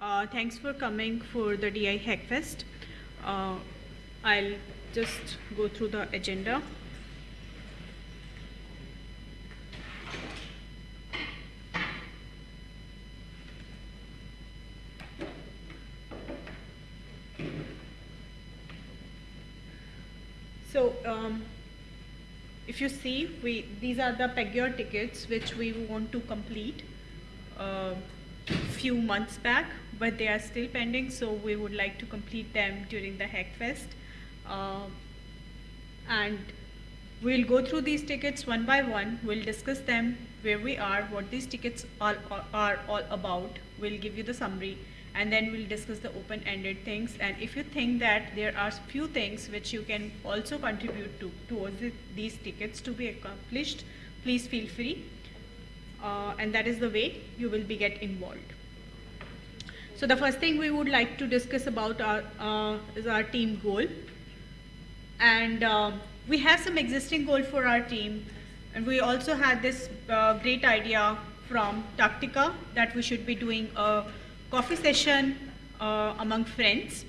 Uh, thanks for coming for the DI Hackfest. Uh, I'll just go through the agenda. So, um, if you see, we these are the Pagure tickets which we want to complete uh, few months back, but they are still pending. So we would like to complete them during the Hackfest, uh, and we'll go through these tickets one by one. We'll discuss them, where we are, what these tickets all, are, are all about. We'll give you the summary and then we'll discuss the open-ended things and if you think that there are few things which you can also contribute to towards it, these tickets to be accomplished please feel free uh, and that is the way you will be get involved so the first thing we would like to discuss about our uh, is our team goal and uh, we have some existing goal for our team and we also had this uh, great idea from Tatica that we should be doing a coffee session uh, among friends.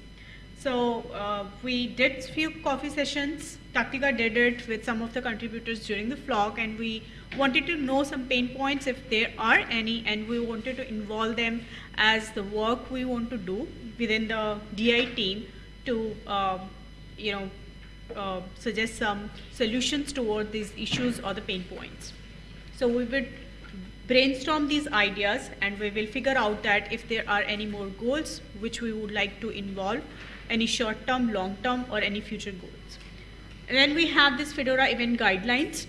So uh, we did few coffee sessions. Tatica did it with some of the contributors during the flock and we wanted to know some pain points if there are any and we wanted to involve them as the work we want to do within the DI team to uh, you know uh, suggest some solutions toward these issues or the pain points. So we would brainstorm these ideas and we will figure out that if there are any more goals which we would like to involve, any short-term, long-term or any future goals. And then we have this Fedora event guidelines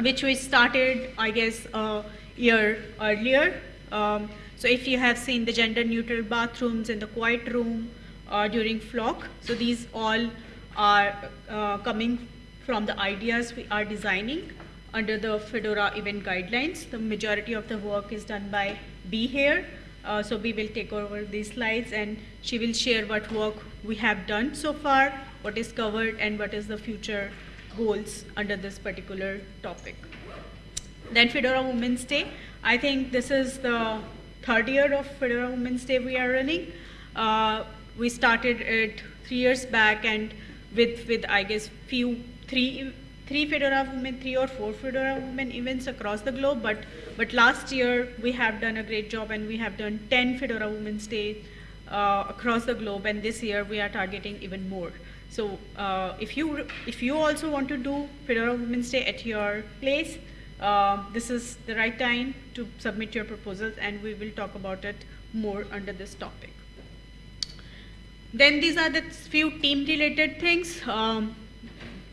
which we started I guess a year earlier. Um, so if you have seen the gender neutral bathrooms in the quiet room uh, during flock, so these all are uh, coming from the ideas we are designing under the Fedora event guidelines. The majority of the work is done by B here. Uh, so B will take over these slides and she will share what work we have done so far, what is covered and what is the future goals under this particular topic. Then Fedora Women's Day. I think this is the third year of Fedora Women's Day we are running. Uh, we started it three years back and with, with I guess few, three three Fedora Women, three or four Fedora Women events across the globe, but, but last year we have done a great job and we have done 10 Fedora Women's Day uh, across the globe and this year we are targeting even more. So uh, if, you, if you also want to do Fedora Women's Day at your place, uh, this is the right time to submit your proposals and we will talk about it more under this topic. Then these are the few team related things. Um,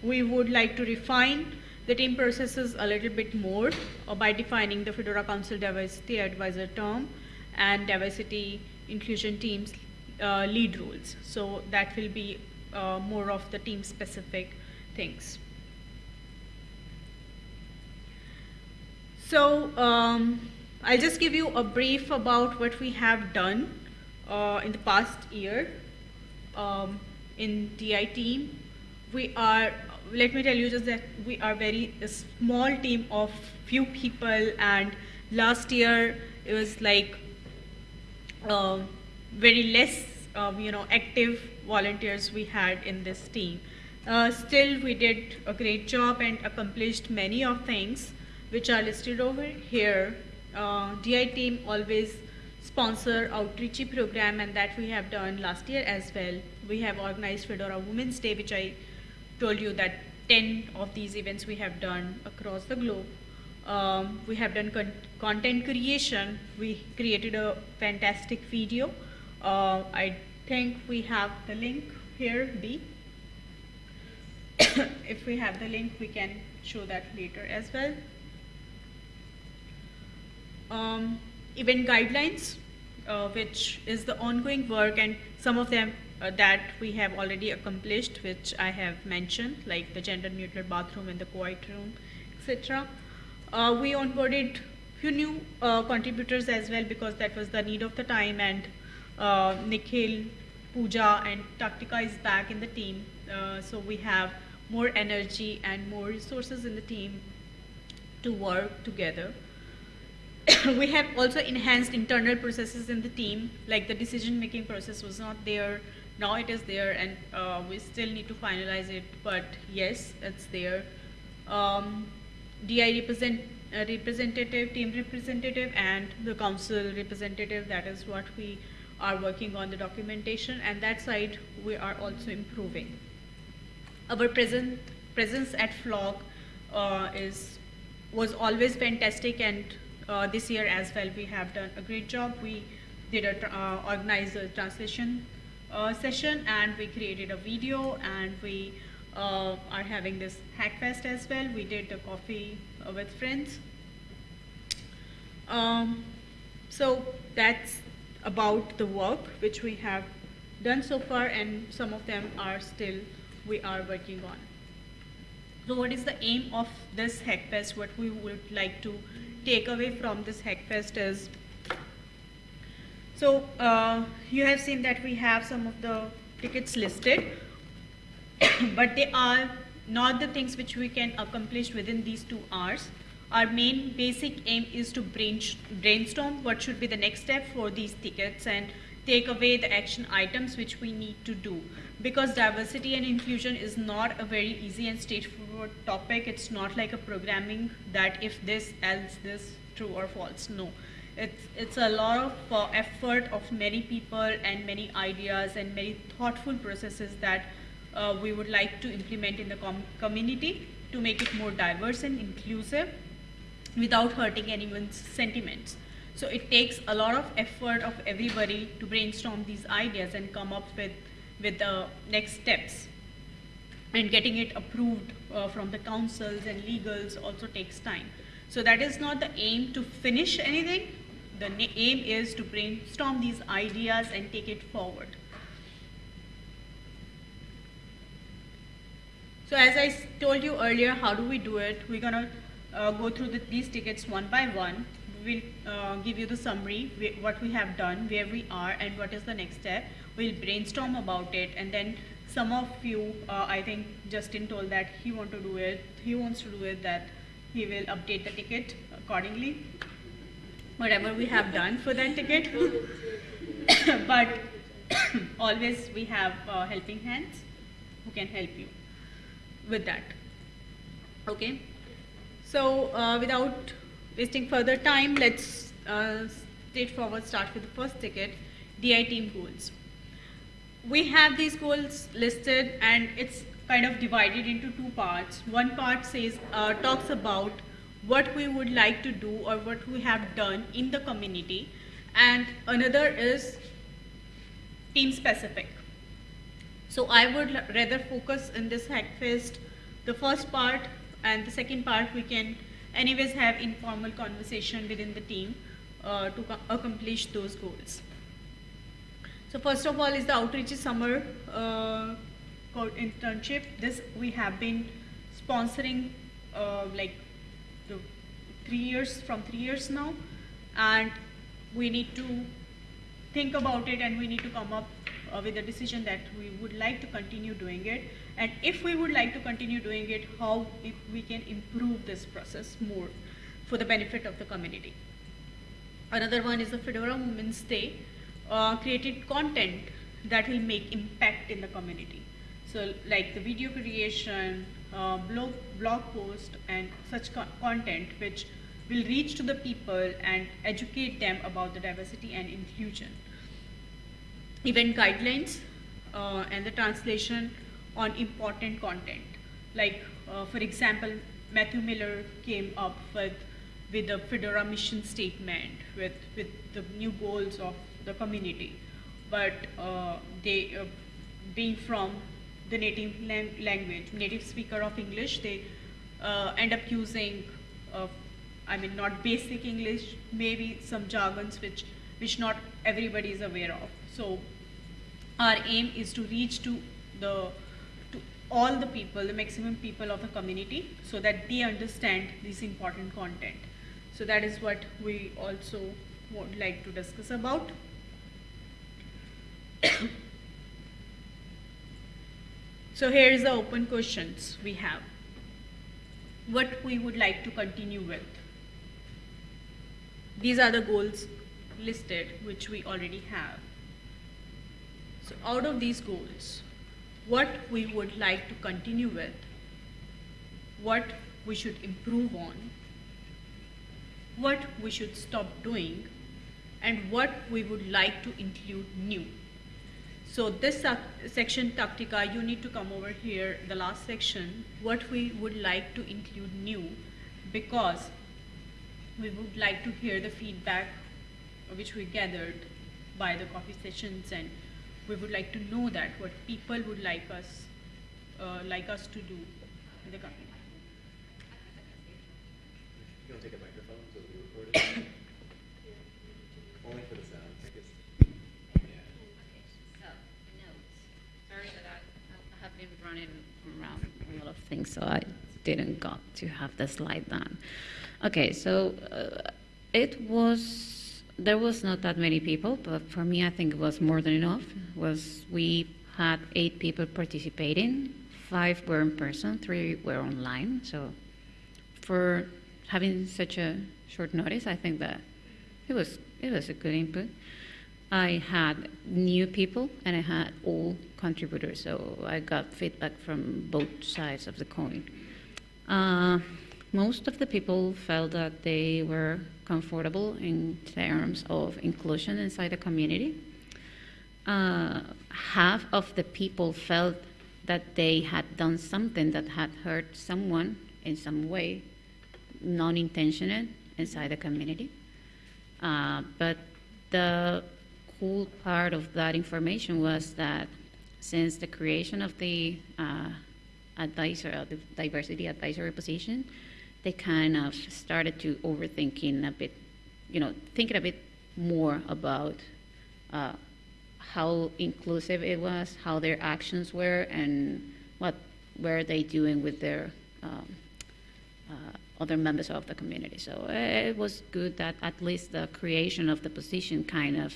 we would like to refine the team processes a little bit more uh, by defining the Fedora Council Diversity Advisor term and diversity inclusion teams uh, lead roles. So that will be uh, more of the team specific things. So um, I'll just give you a brief about what we have done uh, in the past year um, in DI team. We are let me tell you just that we are very a small team of few people and last year it was like uh, very less uh, you know active volunteers we had in this team uh, still we did a great job and accomplished many of things which are listed over here uh, DI team always sponsor outreachy program and that we have done last year as well we have organized Fedora Women's Day which I told you that 10 of these events we have done across the globe. Um, we have done con content creation. We created a fantastic video. Uh, I think we have the link here, B. if we have the link, we can show that later as well. Um, event guidelines, uh, which is the ongoing work and some of them uh, that we have already accomplished, which I have mentioned, like the gender neutral bathroom and the quiet room, etc. Uh, we onboarded few new uh, contributors as well because that was the need of the time and uh, Nikhil, Pooja and Tatica is back in the team. Uh, so we have more energy and more resources in the team to work together. we have also enhanced internal processes in the team, like the decision-making process was not there, now it is there, and uh, we still need to finalize it, but yes, it's there. Um, DI represent, uh, representative, team representative, and the council representative, that is what we are working on the documentation, and that side we are also improving. Our present, presence at Flock uh, is, was always fantastic, and uh, this year as well we have done a great job. We did a, uh, organize a translation uh, session and we created a video and we uh, are having this Hackfest as well. We did a coffee uh, with friends. Um, so that's about the work which we have done so far and some of them are still we are working on. So what is the aim of this Hackfest? What we would like to take away from this Hackfest is so uh, you have seen that we have some of the tickets listed, but they are not the things which we can accomplish within these two hours. Our main basic aim is to brainstorm what should be the next step for these tickets and take away the action items which we need to do. Because diversity and inclusion is not a very easy and straightforward topic. It's not like a programming that if this, else this, true or false. No. It's, it's a lot of uh, effort of many people and many ideas and many thoughtful processes that uh, we would like to implement in the com community to make it more diverse and inclusive without hurting anyone's sentiments. So it takes a lot of effort of everybody to brainstorm these ideas and come up with, with the next steps. And getting it approved uh, from the councils and legals also takes time. So that is not the aim to finish anything, the aim is to brainstorm these ideas and take it forward. So as I told you earlier, how do we do it? We're gonna uh, go through the, these tickets one by one. We'll uh, give you the summary, what we have done, where we are, and what is the next step. We'll brainstorm about it, and then some of you, uh, I think Justin told that he want to do it, he wants to do it, that he will update the ticket accordingly whatever we have done for that ticket. but always we have uh, helping hands who can help you with that. Okay. So uh, without wasting further time, let's uh, straightforward start with the first ticket, DI team goals. We have these goals listed and it's kind of divided into two parts. One part says, uh, talks about what we would like to do or what we have done in the community and another is team specific. So I would rather focus in this Hackfest the first part and the second part we can anyways have informal conversation within the team uh, to accomplish those goals. So first of all is the outreach summer uh, internship. This we have been sponsoring uh, like three years, from three years now, and we need to think about it and we need to come up uh, with a decision that we would like to continue doing it. And if we would like to continue doing it, how if we can improve this process more for the benefit of the community. Another one is the Fedora Women's Day, uh, created content that will make impact in the community. So like the video creation, uh, blog, blog post and such co content which will reach to the people and educate them about the diversity and inclusion. Event guidelines uh, and the translation on important content. Like, uh, for example, Matthew Miller came up with, with the Fedora mission statement, with, with the new goals of the community. But uh, they, uh, being from the native language, native speaker of English, they uh, end up using I mean, not basic English, maybe some jargons which, which not everybody is aware of. So our aim is to reach to the to all the people, the maximum people of the community so that they understand this important content. So that is what we also would like to discuss about. So here is the open questions we have. What we would like to continue with these are the goals listed, which we already have. So out of these goals, what we would like to continue with, what we should improve on, what we should stop doing, and what we would like to include new. So this section Tatica, you need to come over here, the last section, what we would like to include new, because we would like to hear the feedback which we gathered by the coffee sessions and we would like to know that what people would like us uh, like us to do in the company. You want to take a microphone so we record it? Only for the sound, I guess. Yeah. So, notes. Sorry that I, I have been running around a lot of things, so I didn't got to have the slide done. Okay, so uh, it was there was not that many people, but for me, I think it was more than enough. Was we had eight people participating, five were in person, three were online. So for having such a short notice, I think that it was it was a good input. I had new people and I had old contributors, so I got feedback from both sides of the coin. Uh, most of the people felt that they were comfortable in terms of inclusion inside the community. Uh, half of the people felt that they had done something that had hurt someone in some way, non intentional, inside the community. Uh, but the cool part of that information was that since the creation of the uh, advisor, uh, the diversity advisory position, they kind of started to overthinking a bit, you know, thinking a bit more about uh, how inclusive it was, how their actions were, and what were they doing with their um, uh, other members of the community. So uh, it was good that at least the creation of the position kind of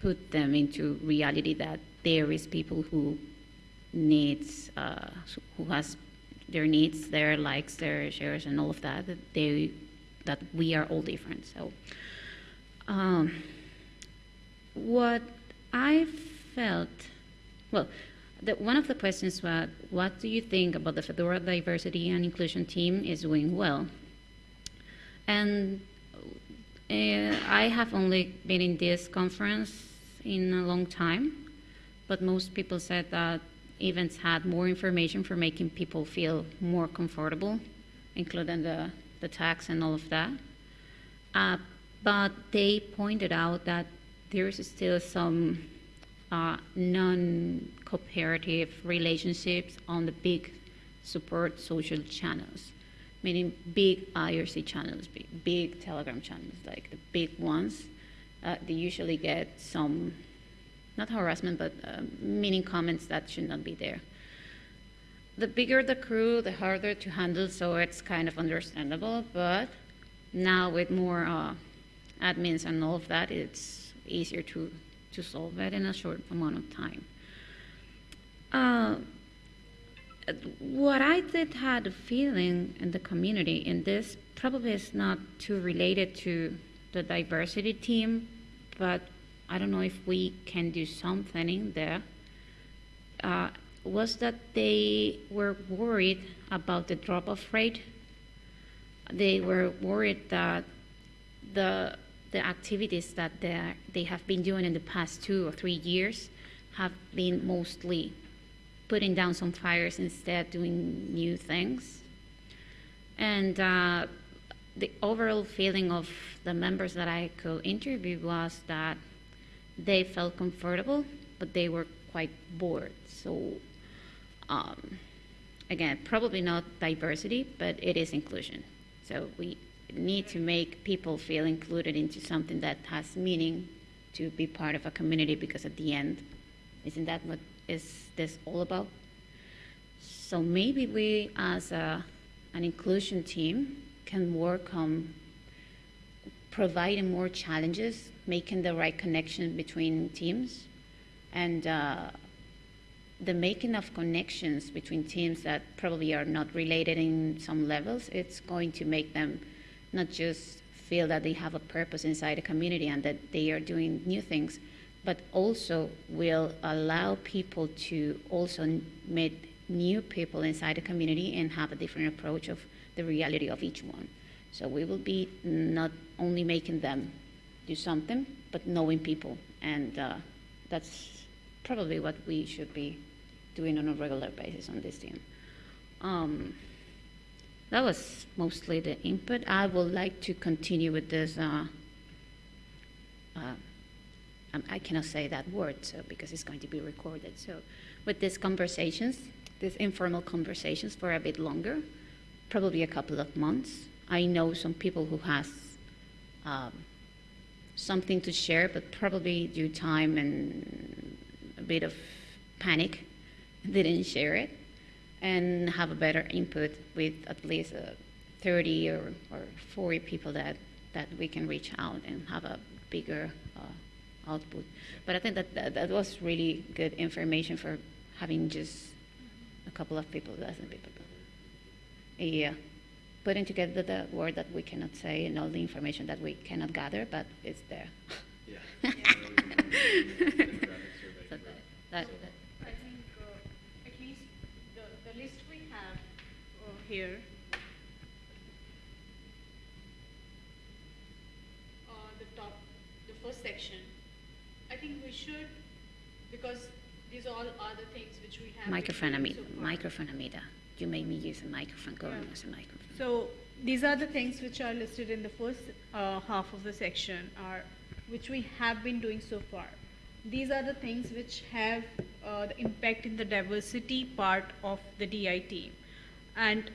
put them into reality that there is people who needs uh, who has their needs, their likes, their shares, and all of that. That they that we are all different. So, um, what I felt, well, one of the questions was, what do you think about the Fedora diversity and inclusion team is doing well? And uh, I have only been in this conference in a long time, but most people said that events had more information for making people feel more comfortable, including the, the tax and all of that. Uh, but they pointed out that there is still some uh, non-cooperative relationships on the big support social channels, meaning big IRC channels, big, big Telegram channels, like the big ones. Uh, they usually get some not harassment, but uh, meaning comments that should not be there. The bigger the crew, the harder to handle, so it's kind of understandable. But now with more uh, admins and all of that, it's easier to, to solve it in a short amount of time. Uh, what I did had a feeling in the community, and this probably is not too related to the diversity team, but I don't know if we can do something in there, uh, was that they were worried about the drop off rate. They were worried that the, the activities that they, they have been doing in the past two or three years have been mostly putting down some fires instead of doing new things. And uh, the overall feeling of the members that I could interview was that they felt comfortable, but they were quite bored. So, um, again, probably not diversity, but it is inclusion. So we need to make people feel included into something that has meaning to be part of a community because at the end, isn't that what is this all about? So maybe we as a, an inclusion team can work on providing more challenges making the right connection between teams and uh, the making of connections between teams that probably are not related in some levels, it's going to make them not just feel that they have a purpose inside the community and that they are doing new things, but also will allow people to also meet new people inside the community and have a different approach of the reality of each one. So we will be not only making them do something, but knowing people, and uh, that's probably what we should be doing on a regular basis on this team. Um, that was mostly the input. I would like to continue with this. Uh, uh, um, I cannot say that word so because it's going to be recorded. So, with these conversations, these informal conversations for a bit longer, probably a couple of months. I know some people who has um, something to share, but probably due time and a bit of panic, didn't share it, and have a better input with at least uh, 30 or, or 40 people that, that we can reach out and have a bigger uh, output. But I think that, that that was really good information for having just a couple of people, dozen people. Yeah, putting together the word that we cannot say and all the information that we cannot gather, but it's there. Yeah. So that- that- that- I think uh, at least the, the list we have uh, here. Uh, the top, the first section, I think we should, because these are all are the things which we have. Microphone, Amida. so far. Microphone, Amida. You made me use a microphone. Go and use a microphone. So these are the things which are listed in the first uh, half of the section, are which we have been doing so far. These are the things which have uh, the impact in the diversity part of the DI team, and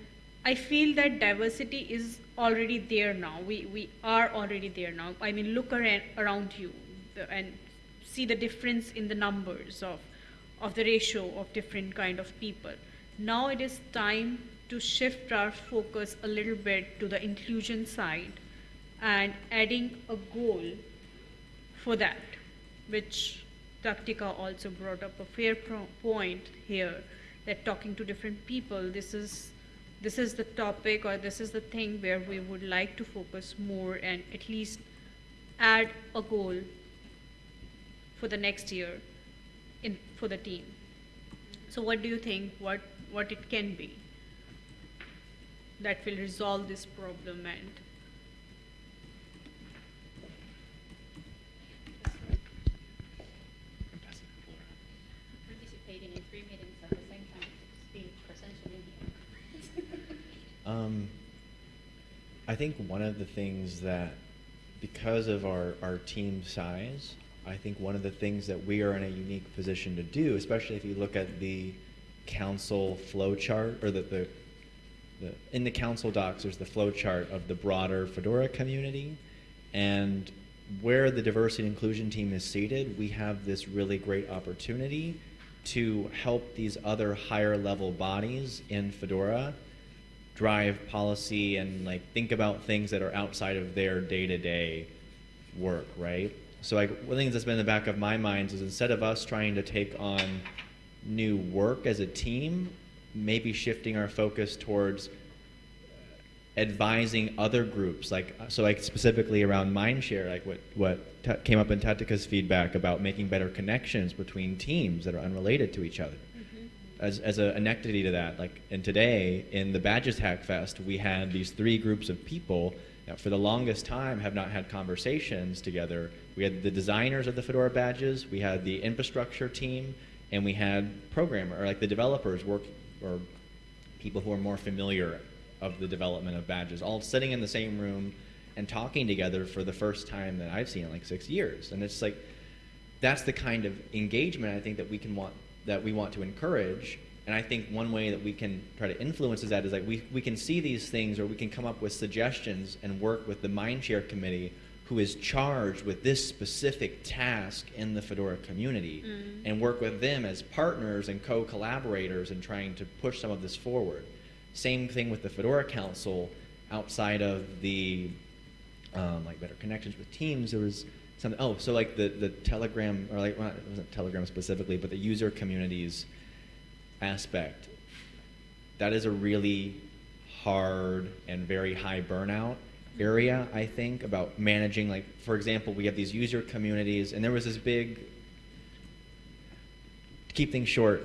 I feel that diversity is already there now. We we are already there now. I mean, look around around you the, and see the difference in the numbers of of the ratio of different kind of people. Now it is time to shift our focus a little bit to the inclusion side and adding a goal for that, which Tatica also brought up a fair point here that talking to different people, this is this is the topic or this is the thing where we would like to focus more and at least add a goal for the next year in for the team. So what do you think what what it can be that will resolve this problem and Participating in three meetings at the same time, being presentially here. Um, I think one of the things that, because of our, our team size, I think one of the things that we are in a unique position to do, especially if you look at the council flow chart or the, the, the in the council docs, there's the flow chart of the broader Fedora community. And where the diversity and inclusion team is seated, we have this really great opportunity to help these other higher level bodies in Fedora drive policy and like think about things that are outside of their day-to-day work, right? So like one of the things that's been in the back of my mind is instead of us trying to take on new work as a team, maybe shifting our focus towards advising other groups like so like specifically around mindshare like what what came up in Tatica's feedback about making better connections between teams that are unrelated to each other mm-hmm. as, as a, an entity to that, like, and today in the Badges Hack Fest, we had these three groups of people that for the longest time have not had conversations together. We had the designers of the Fedora badges, we had the infrastructure team, and we had programmer, or like the developers work, or people who are more familiar of the development of badges, all sitting in the same room and talking together for the first time that I've seen in like six years. And it's like, that's the kind of engagement I think that we can want that we want to encourage. And I think one way that we can try to influence is that is like we, we can see these things or we can come up with suggestions and work with the Mindshare committee who is charged with this specific task in the Fedora community and work with them as partners and co-collaborators in trying to push some of this forward. Same thing with the Fedora Council outside of the um, like better connections with teams. There was something. Oh, so like the the Telegram or like well, it wasn't Telegram specifically, but the user communities aspect. That is a really hard and very high burnout. Area, I think, about managing, like, for example, we have these user communities, and there was this big, to keep things short,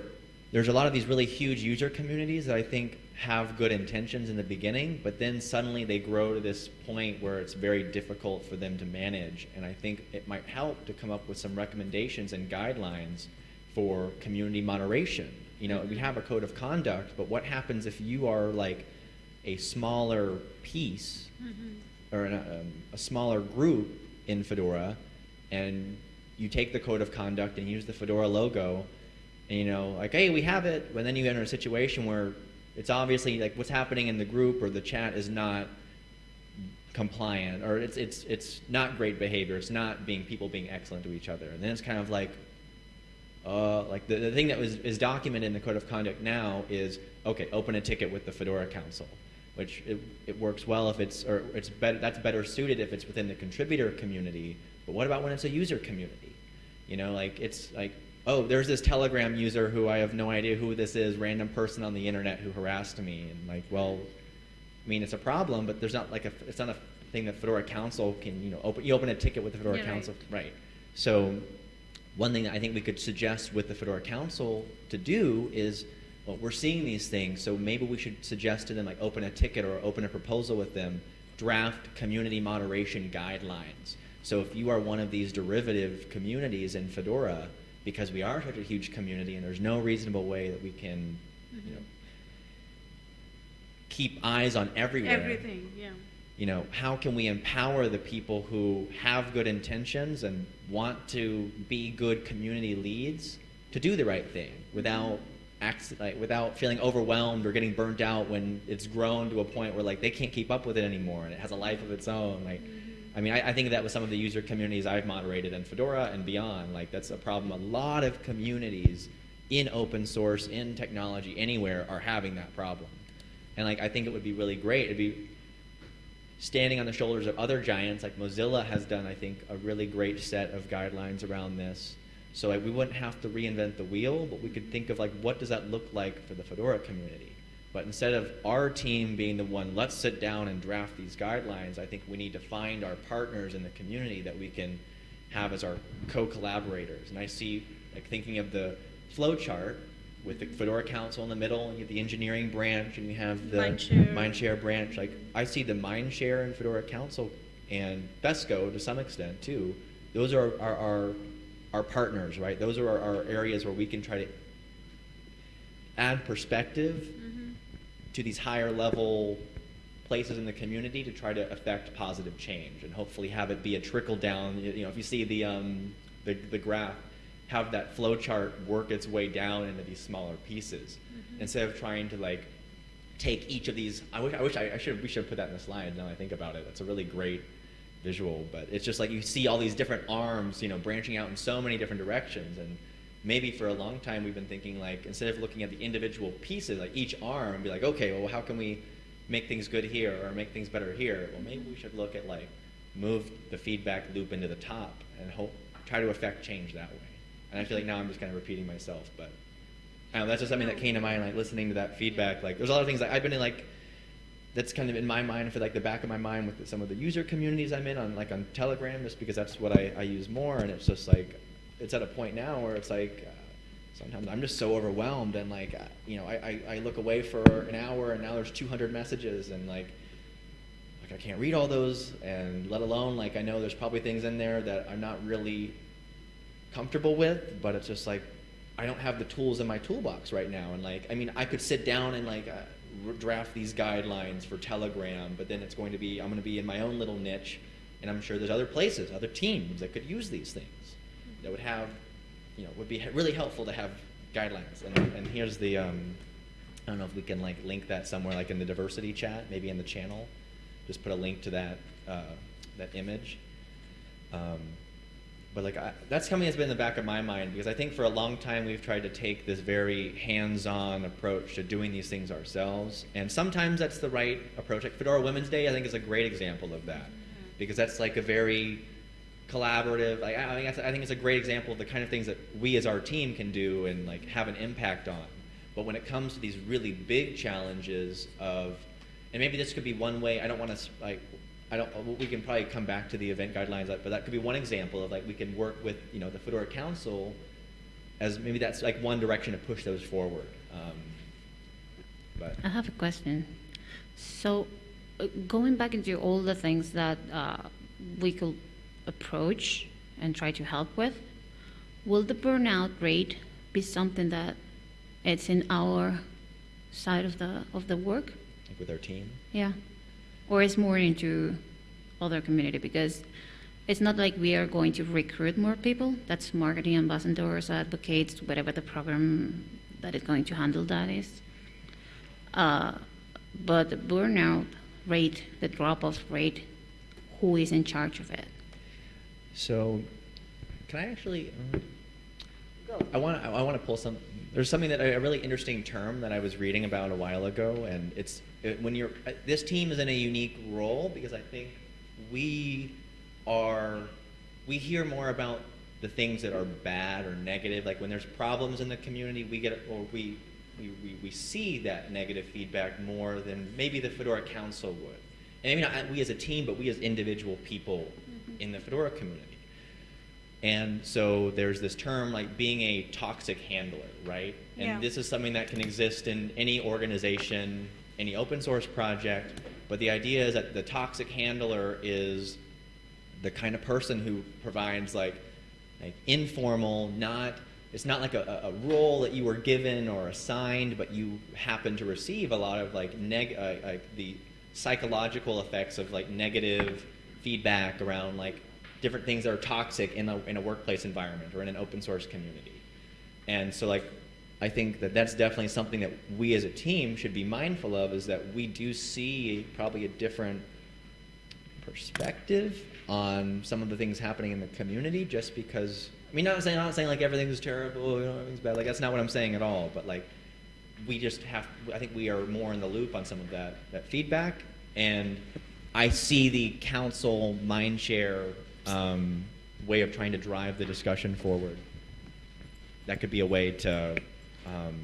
there's a lot of these really huge user communities that I think have good intentions in the beginning, but then suddenly they grow to this point where it's very difficult for them to manage. And I think it might help to come up with some recommendations and guidelines for community moderation. You know, we have a code of conduct, but what happens if you are like a smaller piece or an, um, a smaller group in Fedora, and you take the code of conduct and use the Fedora logo, and you know, like, hey, we have it, but then you enter a situation where it's obviously like what's happening in the group or the chat is not compliant, or it's it's it's not great behavior. It's not being people being excellent to each other, and then it's kind of like, uh, like the, the thing that was is documented in the code of conduct now is okay, open a ticket with the Fedora Council, which it, it works well if it's or it's better that's better suited if it's within the contributor community. But what about when it's a user community? You know, like it's like oh, there's this Telegram user who I have no idea who this is, random person on the internet who harassed me, and like, well, I mean, it's a problem, but there's not like a it's not a thing that Fedora Council can you know open you open a ticket with the Fedora Yeah, right. Council, right? So one thing that I think we could suggest with the Fedora Council to do is, well, we're seeing these things, so maybe we should suggest to them like open a ticket or open a proposal with them, draft community moderation guidelines. So if you are one of these derivative communities in Fedora, because we are such a huge community and there's no reasonable way that we can, you mm-hmm. know, keep eyes on everywhere Everything, yeah. you know, how can we empower the people who have good intentions and want to be good community leads to do the right thing without acc- like, without feeling overwhelmed or getting burnt out when it's grown to a point where like they can't keep up with it anymore and it has a life of its own. Like, I mean, I, I think that with some of the user communities I've moderated in Fedora and beyond, like that's a problem. A lot of communities in open source, in technology, anywhere are having that problem. And like I think it would be really great. It'd be standing on the shoulders of other giants like Mozilla has done, I think, a really great set of guidelines around this. So like, we wouldn't have to reinvent the wheel, but we could think of like what does that look like for the Fedora community. But instead of our team being the one, let's sit down and draft these guidelines, I think we need to find our partners in the community that we can have as our co-collaborators. And I see, like thinking of the flow chart with the Fedora Council in the middle, and you have the engineering branch, and you have the Mindshare. Mindshare branch. Like I see the Mindshare and Fedora Council and FESCO to some extent too. Those are our, our, our partners, right? Those are our, our areas where we can try to add perspective Mhm. to these higher level places in the community to try to affect positive change and hopefully have it be a trickle down. You know, if you see the um, the, the graph, have that flow chart work its way down into these smaller pieces instead of trying to like take each of these. I wish I wish I, I should we should put that in the slide. Now I think about it, it's a really great visual. But it's just like you see all these different arms, you know, branching out in so many different directions. And maybe for a long time we've been thinking like instead of looking at the individual pieces like each arm and be like okay well how can we make things good here or make things better here? Well maybe we should look at like move the feedback loop into the top and hope try to affect change that way. And i feel like now i'm just kind of repeating myself but know, that's just something that came to mind like listening to that feedback. Like there's a lot of things that i've been in like that's kind of in my mind for like the back of my mind with some of the user communities i'm in on like on telegram just because that's what i, I use more. And it's just like it's at a point now where it's like uh, sometimes I'm just so overwhelmed and like uh, you know I, I, I look away for an hour and now there's 200 messages and like like I can't read all those. And let alone like I know there's probably things in there that I'm not really comfortable with but it's just like I don't have the tools in my toolbox right now. And like I mean I could sit down and like uh, draft these guidelines for Telegram but then it's going to be I'm going to be in my own little niche and I'm sure there's other places other teams that could use these things that would have, you know, would be really helpful to have guidelines. And, and here's the, um, I don't know if we can like link that somewhere, like in the diversity chat, maybe in the channel. Just put a link to that, uh, that image. Um, but like I, that's something that's been in the back of my mind because I think for a long time we've tried to take this very hands-on approach to doing these things ourselves, and sometimes that's the right approach. Like Fedora Women's Day, I think is a great example of that mm-hmm. because that's like a very collaborative. Like, I, I think I think it's a great example of the kind of things that we as our team can do and like have an impact on. But when it comes to these really big challenges of, and maybe this could be one way. I don't want to like I don't, uh, we can probably come back to the event guidelines, but that could be one example of like, we can work with, you know, the Fedora Council as maybe that's like one direction to push those forward. Um, But, I have a question. So, uh, going back into all the things that uh, we could approach and try to help with, will the burnout rate be something that it's in our side of the of the work? like with our team. Yeah, or it's more into other community because it's not like we are going to recruit more people. That's marketing ambassadors, advocates, whatever the program that is going to handle that is. Uh, but the burnout rate, the drop-off rate, who is in charge of it? So, can I actually? Um, I want I want to pull some. There's something that a really interesting term that I was reading about a while ago, and it's it, when you're uh, this team is in a unique role because I think we are we hear more about the things that are bad or negative. Like when there's problems in the community, we get or we we, we, we see that negative feedback more than maybe the Fedora Council would. And maybe not we as a team, but we as individual people in the Fedora community. And so there's this term like being a toxic handler, right? And Yeah. this is something that can exist in any organization, any open source project. But the idea is that the toxic handler is the kind of person who provides like, like informal, not it's not like a, a role that you were given or assigned, but you happen to receive a lot of like neg uh, like the psychological effects of like negative feedback around like different things that are toxic in a in a workplace environment or in an open source community. And so like I think that that's definitely something that we as a team should be mindful of is that we do see probably a different perspective on some of the things happening in the community just because I mean not saying not saying like everything's terrible, you know, everything's bad. Like that's not what I'm saying at all, but like we just have I think we are more in the loop on some of that that feedback and I see the council mindshare um, way of trying to drive the discussion forward. That could be a way to um,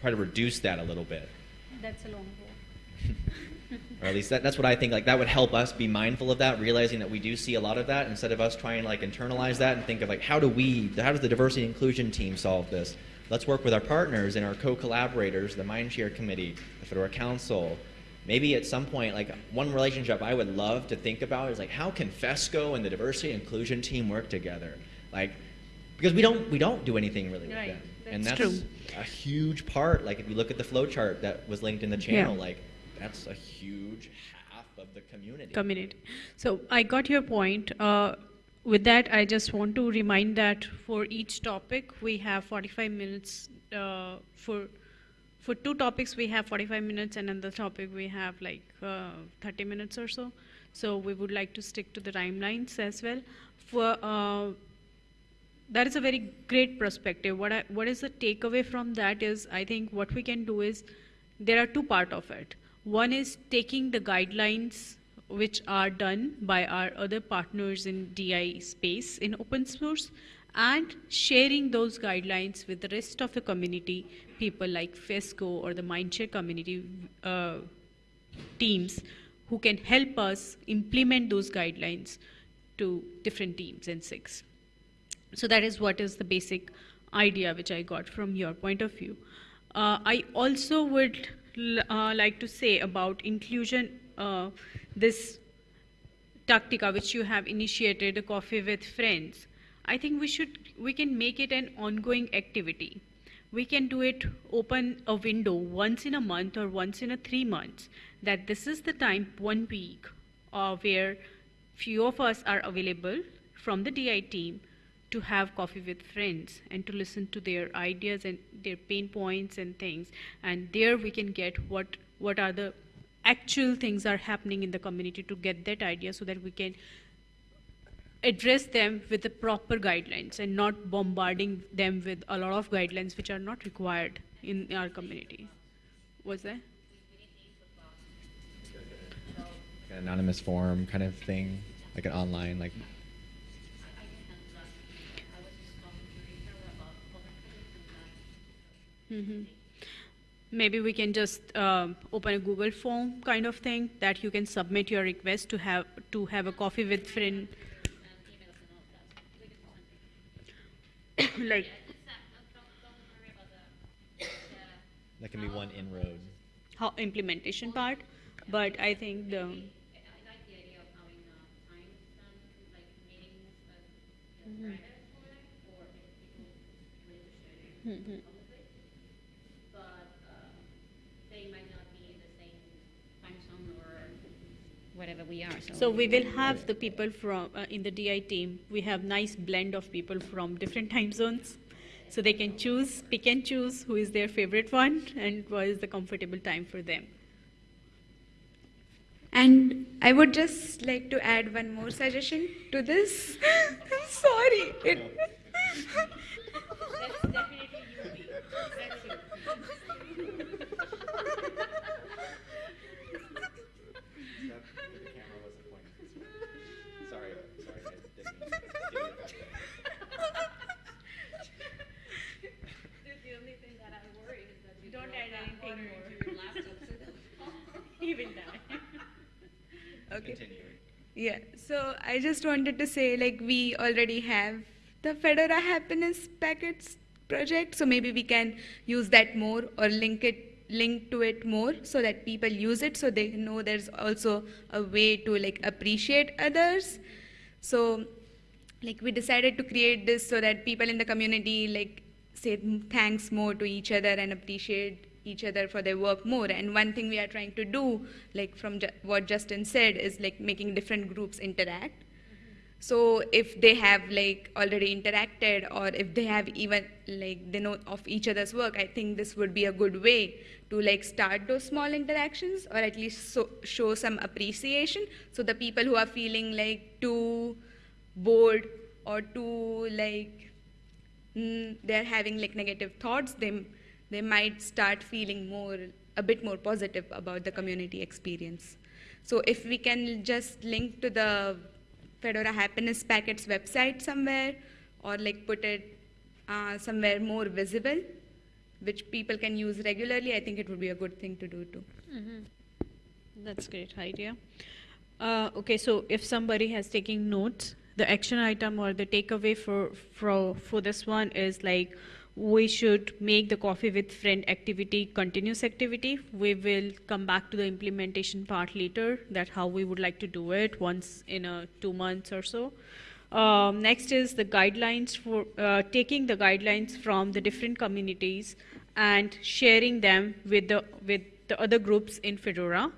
try to reduce that a little bit That's a long walk. or at least that, that's what I think. Like that would help us be mindful of that, realizing that we do see a lot of that, instead of us trying to like internalize that and think of like how do we, how does the diversity and inclusion team solve this? Let's work with our partners and our co-collaborators, the Mindshare Committee, the Fedora Council. Maybe at some point, like one relationship I would love to think about is like how can FESCO and the diversity and inclusion team work together? Like because we don't we don't do anything really with them, and that's true. a huge part. Like if you look at the flow chart that was linked in the channel, like that's a huge half of the community. community. So I got your point. Uh, with that, I just want to remind that for each topic, we have 45 minutes. Uh, for for two topics, we have 45 minutes, and another topic we have like uh, 30 minutes or so. So we would like to stick to the timelines as well. For uh, that is a very great perspective. What I, what is the takeaway from that is I think what we can do is there are two part of it. One is taking the guidelines which are done by our other partners in DI space in open source and sharing those guidelines with the rest of the community, people like FESCO or the Mindshare community uh, teams who can help us implement those guidelines to different teams in SIGs. So that is what is the basic idea which I got from your point of view. Uh, I also would uh, like to say about inclusion, uh, this Tatica which you have initiated, a coffee with friends. I think we should we can make it an ongoing activity. We can do it open a window once in a month or once in a three months. That this is the time one week uh, where few of us are available from the DI team to have coffee with friends and to listen to their ideas and their pain points and things. And there we can get what what are the actual things are happening in the community to get that idea so that we can address them with the proper guidelines and not bombarding them with a lot of guidelines which are not required in our community. Was An anonymous forum kind of thing, like an online like. Hmm maybe we can just um, open a Google form kind of thing that you can submit your request to have to have a coffee with friend, And emails and all that. We can send it. like that, can be one inroad. how implementation part. But I think the I, I like the idea of having, uh, times, um, like meetings, uh, you know, private for that, or if people really to share it Mhm. publicly. But, uh, they might not be in the same time zone or whatever we are, so. So we will have the people from uh, in the DI team. We have nice blend of people from different time zones, so they can choose, pick and choose who is their favorite one and what is the comfortable time for them. And I would just like to add one more suggestion to this. I'm Sorry. It, That's definitely you. That's you. the camera wasn't pointing this way. Sorry, sorry, guys. Didn't mean to steal your thunder. The only thing that I worry is that you Don't drop add that anything water more. into your laptop, so that- He will die. Okay. Continue. Yeah. So I just wanted to say, like, we already have the Fedora Happiness Packets project, so maybe we can use that more or link it link to it more so that people use it so they know there's also a way to like appreciate others so like we decided to create this so that people in the community like say thanks more to each other and appreciate each other for their work more. And one thing we are trying to do like from ju- what justin said is like making different groups interact. So if they have like already interacted or if they have even like they know of each other's work i think this would be a good way to like start those small interactions or at least so, show some appreciation. So the people who are feeling like too bored or too like mm, they're having like negative thoughts they they might start feeling more a bit more positive about the community experience. So if we can just link to the fedora happiness packets website somewhere or like put it uh, somewhere more visible which people can use regularly i think it would be a good thing to do too. That's a great idea. Uh, okay, so if somebody has taken notes, the action item or the takeaway for, for, for this one is like we should make the coffee with friend activity continuous activity. We will come back to the implementation part later, that how we would like to do it once in a two months or so. Um, next is the guidelines for uh, taking the guidelines from the different communities and sharing them with the with the other groups in Fedora,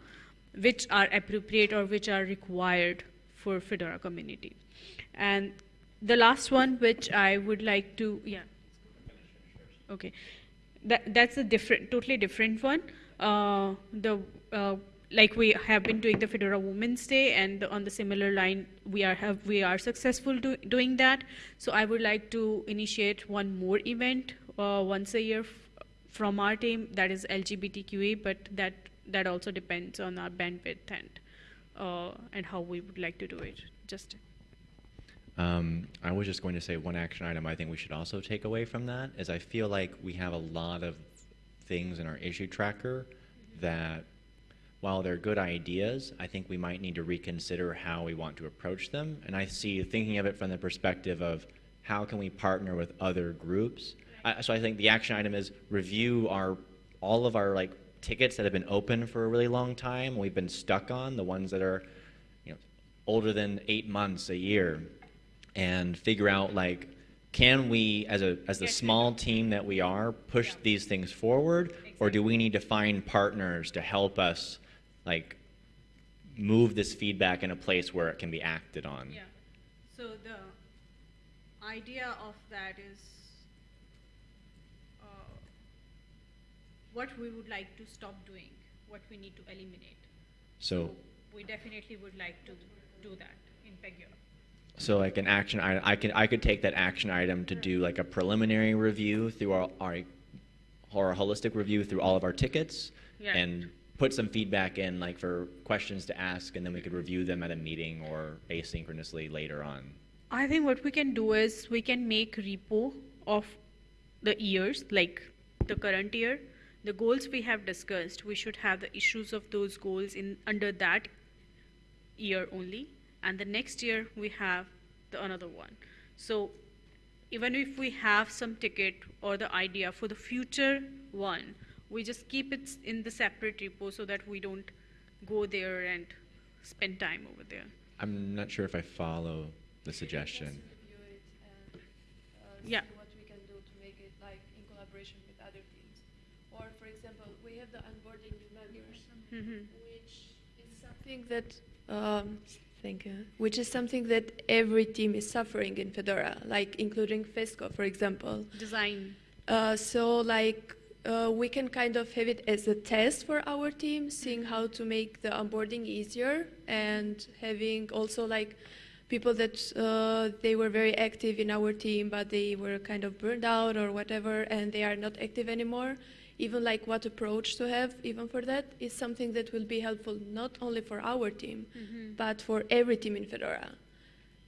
which are appropriate or which are required for Fedora community. And the last one, which I would like to, yeah. Okay, that that's a different, totally different one. Uh, the uh, like we have been doing the Fedora Women's Day, and on the similar line, we are have we are successful do, doing that. So I would like to initiate one more event uh, once a year from our team that is LGBTQA, but that that also depends on our bandwidth and uh, and how we would like to do it. Just Um, I was just going to say one action item I think we should also take away from that is I feel like we have a lot of things in our issue tracker that while they're good ideas, I think we might need to reconsider how we want to approach them. And I see thinking of it from the perspective of how can we partner with other groups. I so I think the action item is review our all of our like tickets that have been open for a really long time. We've been stuck on the ones that are you know older than eight months, a year, and figure out like can we as a as the small team that we are push these things forward or do we need to find partners to help us like move this feedback in a place where it can be acted on Yeah. So the idea of that is uh, what we would like to stop doing, what we need to eliminate. so we definitely would like to do that in Pagure. So like an action item i can i could take that action item to do like a preliminary review through our our, or a holistic review through all of our tickets Yeah. and put some feedback in like for questions to ask and then we could review them at a meeting or asynchronously later on. I think what we can do is we can make repo of the years, like the current year, the goals we have discussed, we should have the issues of those goals in under that year only, and the next year we have the another one. So even if we have some ticket or the idea for the future one, we just keep it in the separate repo so that we don't go there and spend time over there. I'm not sure if I follow the suggestion. review it and uh, Yeah. see what we can do to make it like in collaboration with other teams. Or for example, we have the onboarding new members, Mhm. which is something that um, thank you, which is something that every team is suffering in Fedora, like including FESCO, for example. Design. Uh, so like uh, we can kind of have it as a test for our team, seeing how to make the onboarding easier and having also like people that uh, they were very active in our team, but they were kind of burned out or whatever, and they are not active anymore. Even like what approach to have, even for that, is something that will be helpful not only for our team, mm-hmm. but for every team in Fedora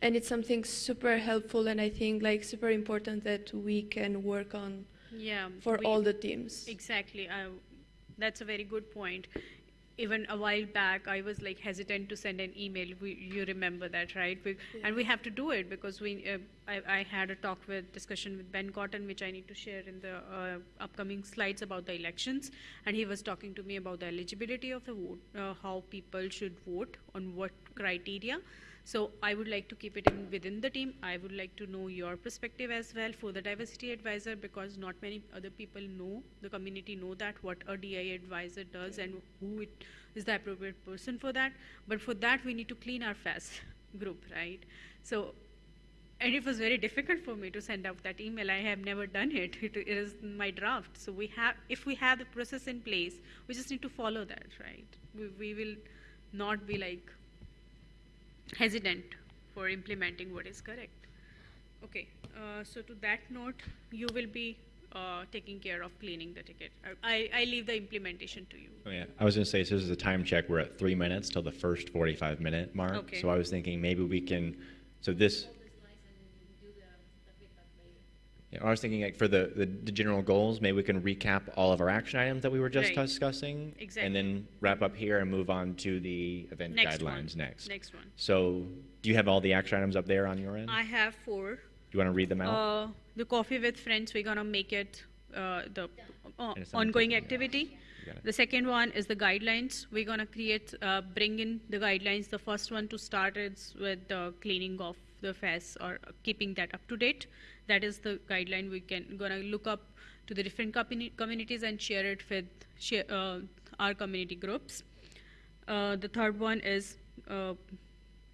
and it's something super helpful and i think like super important that we can work on Yeah. for we- all the teams Exactly. I, that's a very good point. Even a while back, I was like hesitant to send an email. We, you remember that, right? We, And we have to do it because we. Uh, I, I had a talk with discussion with Ben Cotton, which I need to share in the uh, upcoming slides about the elections. And he was talking to me about the eligibility of the vote, uh, how people should vote on what criteria. So I would like to keep it in within the team. I would like to know your perspective as well for the diversity advisor because not many other people know the community know that what a DI advisor does and who it is the appropriate person for that. But for that we need to clean our FAS group, right? So and it was very difficult for me to send out that email. I have never done it. It, it is my draft. So we have, if we have the process in place, we just need to follow that, right? We, we will not be like hesitant for implementing what is correct. Okay, uh, so to that note, you will be uh, taking care of cleaning the ticket. I, I leave the implementation to you. Oh, yeah. I was going to say, so this is a time check. We're at three minutes till the first 45 minute mark. Okay. So I was thinking maybe we can, so this, yeah, I was thinking like for the, the, the general goals, maybe we can recap all of our action items that we were just Right. discussing. Exactly. And then wrap up here and move on to the event Next one. guidelines next. Next one. So do you have all the action items up there on your end? I have four. Do you want to read them out? Uh, the coffee with friends, we're gonna make it uh, the uh, And it's on the ongoing table, yeah. activity. You got it. The second one is the guidelines. We're gonna create, uh, bring in the guidelines. The first one to start is with the cleaning of the FAS or keeping that up to date. That is the guideline. We can gonna look up to the different communi- communities and share it with share, uh, our community groups. Uh, the third one is uh,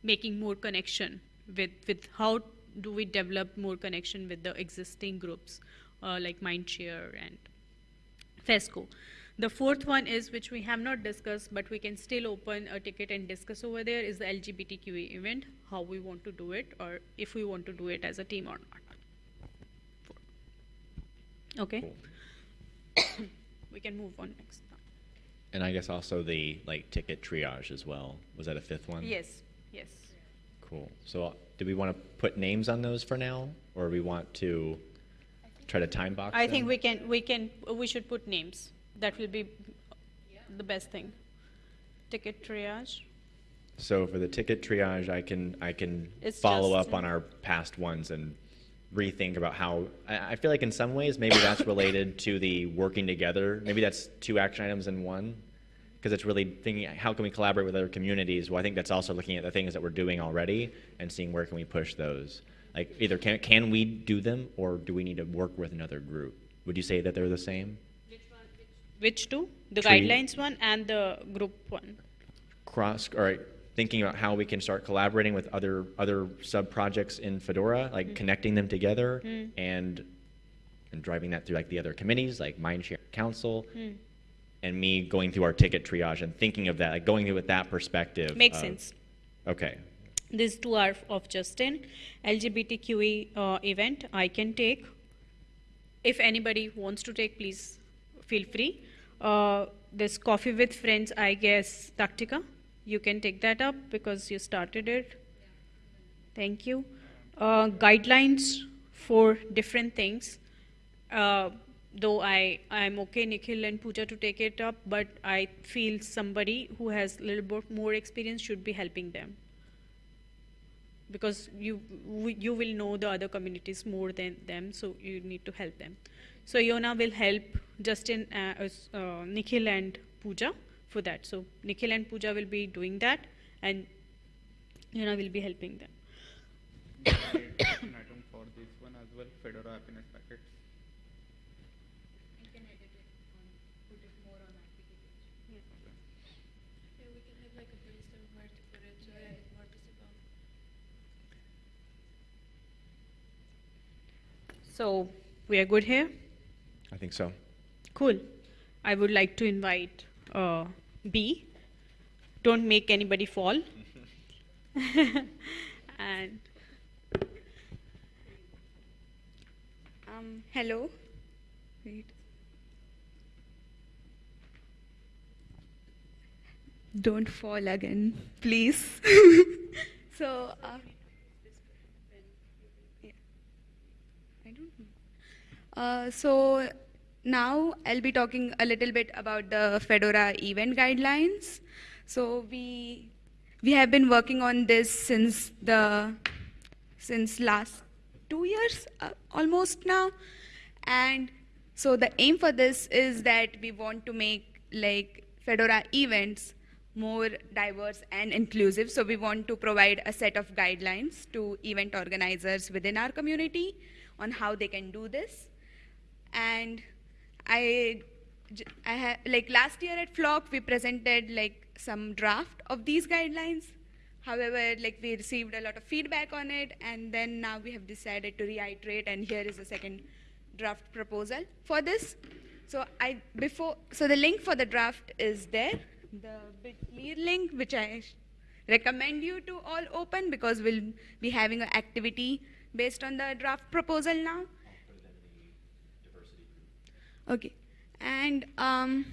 making more connection with with how do we develop more connection with the existing groups uh, like Mindshare and FESCO. The fourth one is which we have not discussed, but we can still open a ticket and discuss over there is the LGBTQA event, how we want to do it, or if we want to do it as a team or not. Okay, we can move on next. Time. And I guess also the like ticket triage as well. Was that a fifth one? Yes, yes. Cool. So uh, do we want to put names on those for now, or we want to try to time box I think we can, we can, we should put names. That will be the best thing. Ticket triage. So for the ticket triage, I can I can It's follow up on our past ones and rethink about how I, I feel like in some ways maybe that's related to the working together. Maybe that's two action items in one. Because it's really thinking how can we collaborate with other communities. Well, I think that's also looking at the things that we're doing already and seeing where can we push those. Like either can can we do them or do we need to work with another group? Would you say that they're the same? Which one? Which two? The Tree. guidelines one and the group one. cross or thinking about how we can start collaborating with other other sub projects in Fedora, like connecting them together and and driving that through like the other committees, like Mindshare Council, and me going through our ticket triage and thinking of that, like going through with that perspective. Makes of- sense. Okay. These two are of Justin. LGBTQE uh, event I can take. If anybody wants to take, please feel free. Uh, this coffee with friends, I guess, Tatica, you can take that up because you started it. Thank you. Uh, guidelines for different things. Uh, though I I'm okay Nikhil and Pooja to take it up, but I feel somebody who has a little bit more experience should be helping them because you you will know the other communities more than them, so you need to help them. So Yona will help Justin, uh, uh, Nikhil and Pooja for that. So Nikhil and Pooja will be doing that, and Yona will be helping them. item for this one as well, Fedora happiness packets. Yeah, we can have like a brainstorm where to put it to make it. So we are good here. I think so. Cool. I would like to invite uh, B. Don't make anybody fall. and Um, hello. Wait. Don't fall again, please. so, uh, yeah. I don't know. Uh, so now I'll be talking a little bit about the Fedora event guidelines. So we we have been working on this since the since last two years uh, almost now. And so the aim for this is that we want to make like fedora events more diverse and inclusive. So we want to provide a set of guidelines to event organizers within our community on how they can do this. And I, I ha- like last year at Flock we presented like some draft of these guidelines. However, like we received a lot of feedback on it, and then now we have decided to reiterate. And here is a second draft proposal for this. So I before so the link for the draft is there, the Bitly link, which I recommend you to all open because we'll be having an activity based on the draft proposal now. Okay, and um,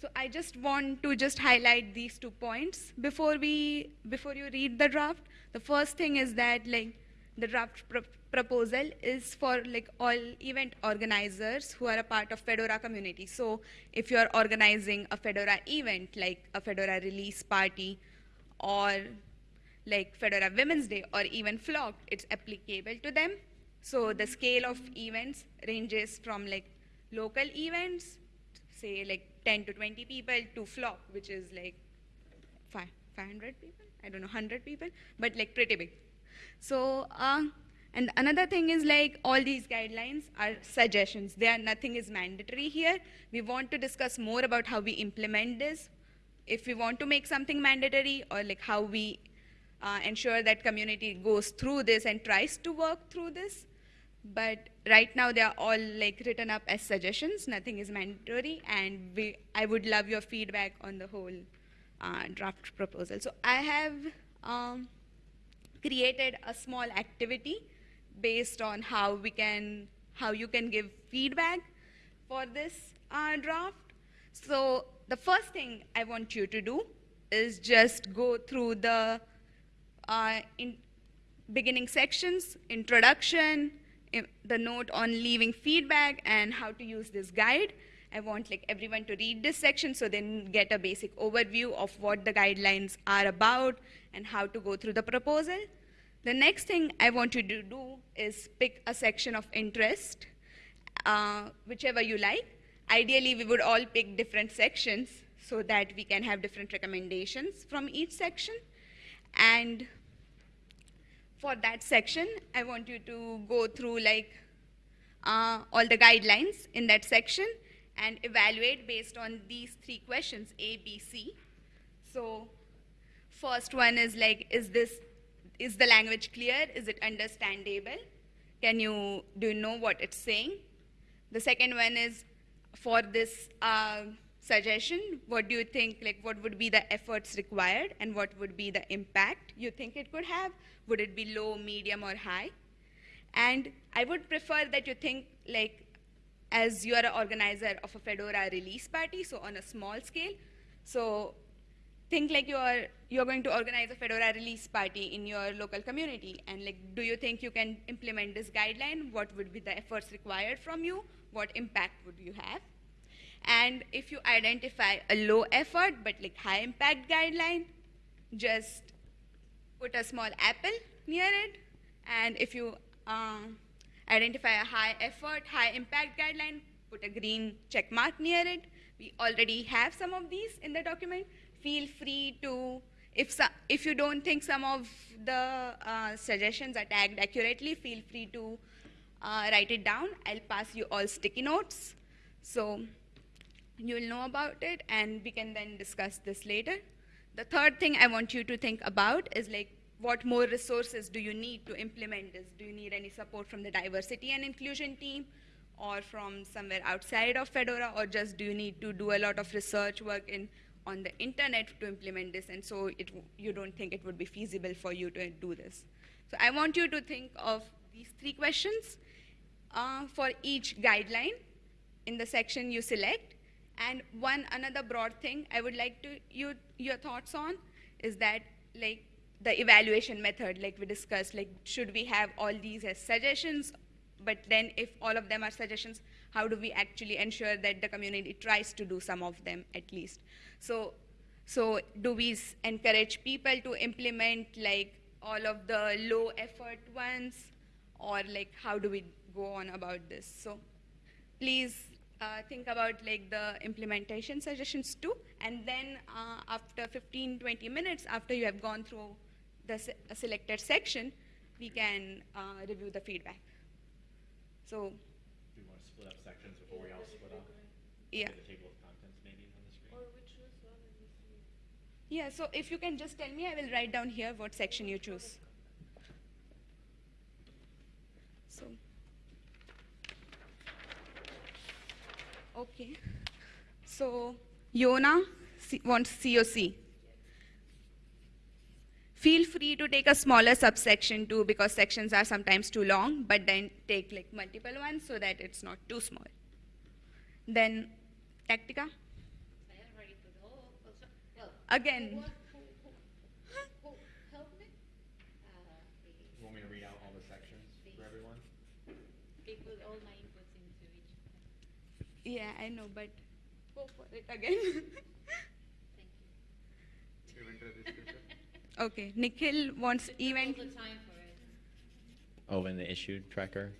so I just want to just highlight these two points before we before you read the draft. The first thing is that like the draft pro- proposal is for like all event organizers who are a part of Fedora community. So if you are organizing a Fedora event like a Fedora release party or like Fedora Women's Day or even Flock, it's applicable to them. So the scale of events ranges from like local events, say like 10 to 20 people, to Flock, which is like five, 500 people, I don't know, 100 people, but like pretty big. So, uh, and another thing is like all these guidelines are suggestions. There nothing is mandatory here. We want to discuss more about how we implement this. If we want to make something mandatory or like how we uh, ensure that community goes through this and tries to work through this. But right now they are all like written up as suggestions. Nothing is mandatory, and we I would love your feedback on the whole uh, draft proposal. So I have um, created a small activity based on how we can how you can give feedback for this uh, draft. So the first thing I want you to do is just go through the uh, in beginning sections, introduction, the note on leaving feedback, and how to use this guide. I want like everyone to read this section so they get a basic overview of what the guidelines are about and how to go through the proposal. The next thing I want you to do is pick a section of interest, uh, whichever you like. Ideally, we would all pick different sections so that we can have different recommendations from each section. And for that section, I want you to go through like uh, all the guidelines in that section and evaluate based on these three questions A, B, C. So, first one is like, is this, is the language clear? Is it understandable? Can you, do you know what it's saying? The second one is for this uh, suggestion, what do you think, like what would be the efforts required and what would be the impact you think it could have? Would it be low, medium, or high? And I would prefer that you think like as you are an organizer of a Fedora release party, so on a small scale. So think like you're you're going to organize a fedora release party in your local community and like do you think you can implement this guideline what would be the efforts required from you what impact would you have and if you identify a low effort but like high impact guideline just put a small apple near it. And if you um, identify a high effort high impact guideline put a green check mark near it. We already have some of these in the document. Feel free to if so, if you don't think some of the uh, suggestions are tagged accurately feel free to uh, write it down. I'll pass you all sticky notes. So you'll know about it and we can then discuss this later. The third thing i want you to think about is like what more resources do you need to implement this? Do you need any support from the diversity and inclusion team or from somewhere outside of fedora or just do you need to do a lot of research work in on the internet to implement this and so it, you don't think it would be feasible for you to do this? So i want you to think of these three questions uh, for each guideline. In the section you select. And one another broad thing I would like to you your thoughts on is that like the evaluation method, like we discussed, like should we have all these as suggestions? But then if all of them are suggestions, how do we actually ensure that the community tries to do some of them at least? So so do we encourage people to implement like all of the low effort ones or like how do we go on about this? So please uh, think about like the implementation suggestions too. And then uh, after 15 20 minutes after you have gone through the se- selected section we can uh, review the feedback. So. Do you want to split up sections before we all split up? yeah. The table of contents maybe on the screen? yeah so if you can just tell me i will write down here what section you choose so okay. So yona wants coc feel free to take a smaller subsection too because sections are sometimes too long but then take like multiple ones so that it's not too small. Then Tatica? Again You want me to read out all the sections for everyone? Yeah i know but go for it again Event registration. okay nikhil wants event Oh, and the issue tracker?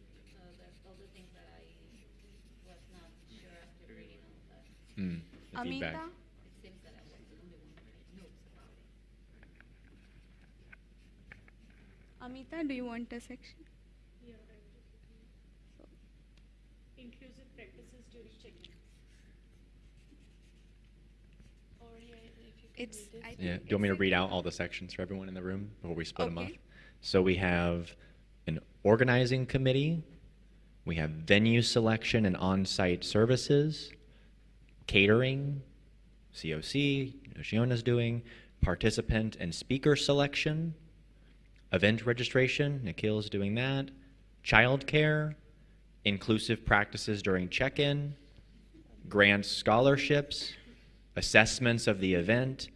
Hmm, the feedback. amita amita do you want a section Inclusive practices during check-in. Or yeah, if you can it's. I think Yeah, do you want me to read out all the sections for everyone in the room before we split them up? So we have an organizing committee, we have venue selection and on-site services, catering, COC, Shiona's doing, participant and speaker selection, event registration, Nikhil's doing that, childcare, inclusive practices during check-in, grants scholarships, assessments of the event,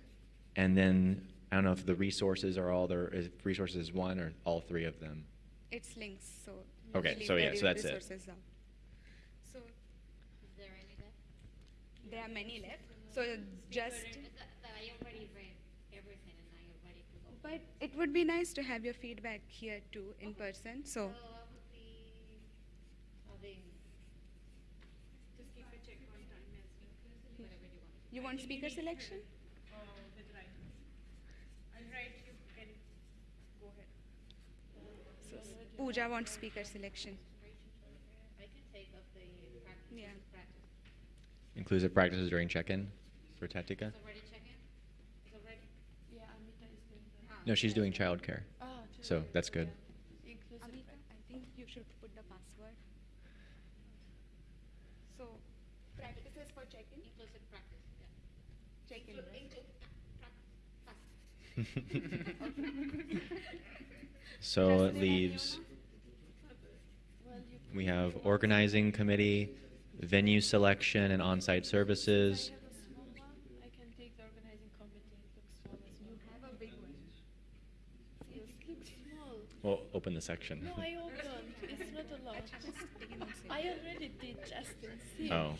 and then I don't know if the resources are all there. If resources is one or all three of them. it's links so Okay, so yeah, so that's it. resources out. so there are many left so just but it would be nice to have your feedback here too in person so Just keep a check on time as well. You want speaker selection Uh, with writing. I'll write you can go ahead. so pooja wants speaker selection yeah Inclusive practices during check-in for Tatica. Yeah, Amita is doing that. No, she's doing childcare. Ah, So that's good. Yeah. Amita. I think you should put the password. So, practices for check-in? so it leaves. We have organizing committee, venue selection and on-site services. Well, open the section. No, I opened. It's not allowed. I already did, Oh.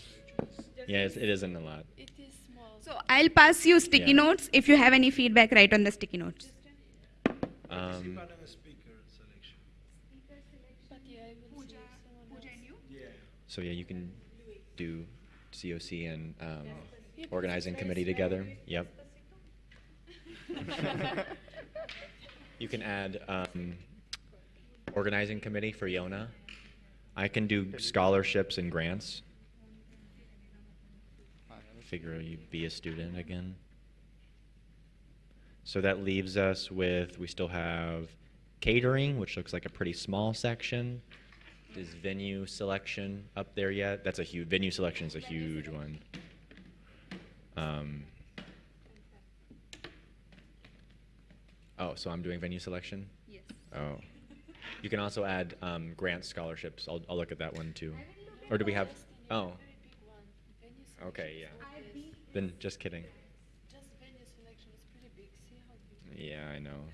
Yeah, it isn't a It is so I'll pass you sticky Yeah. notes. If you have any feedback, write on the sticky notes. Um, but yeah, I will see someone else. so yeah, you can do COC and um, organizing committee together. Yep. you can add um, organizing committee for Yona. I can do scholarships and grants. Figure you'd be a student again. So that leaves us with, we still have catering, which looks like a pretty small section. Is venue selection up there yet? That's a huge, venue selection is a huge one. Um, oh, so I'm doing venue selection? Yes. Oh. You can also add um, grant scholarships. I'll, I'll look at that one too. Or do we have, oh, Big one. Venue selection okay, yeah. Then just kidding. Just venue selection is pretty big. See how big. Yeah, I know.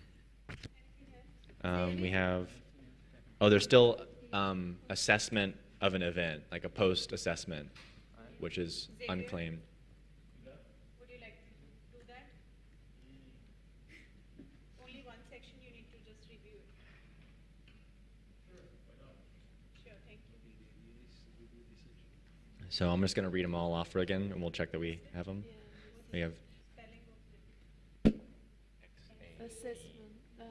Um, we have, oh, there's still um, assessment of an event, like a post assessment, which is unclaimed. Would you like to do that? Only one section you need to just review it. Sure, thank you. So I'm just going to read them all off again, and we'll check that we have them. We have Assessment, uh.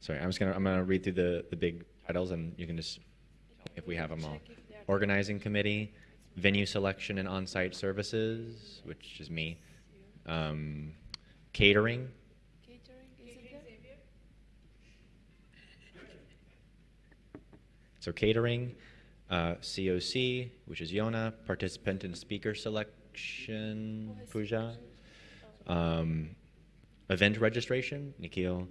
Sorry, I'm just gonna I'm gonna read through the the big titles, and you can just tell me if we have them all. Check if they're- Organizing committee, venue selection and on-site services, which is me. Um, catering, Catering, is it there? so catering, uh, COC, which is Yona, participant and speaker selection, Pooja. Um, event registration, Nikhil.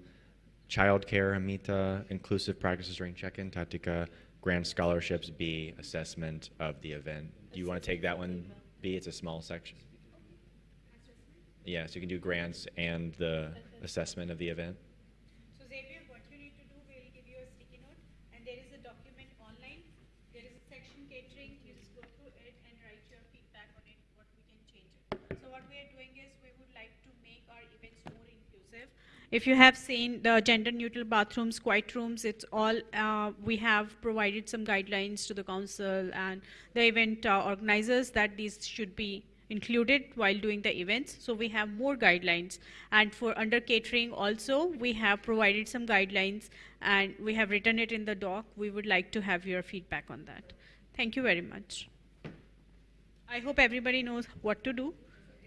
Childcare, Amita. Inclusive practices during check-in, Tatica. Grant scholarships, B. Assessment of the event. Do you want to take that one, B? It's a small section. Yeah, so you can do grants and the assessment of the event. So Xavier, what you need to do, we'll give you a sticky note, and there is a document online. There is a section catering, you just go through it and write your feedback on it, what we can change it. So what we are doing is, we would like to make our events more inclusive. If you have seen the gender neutral bathrooms, quiet rooms, it's all, uh, we have provided some guidelines to the council and the event uh, organizers that these should be included while doing the events. So we have more guidelines. And for under catering also, we have provided some guidelines and we have written it in the doc. We would like to have your feedback on that. Thank you very much. I hope everybody knows what to do.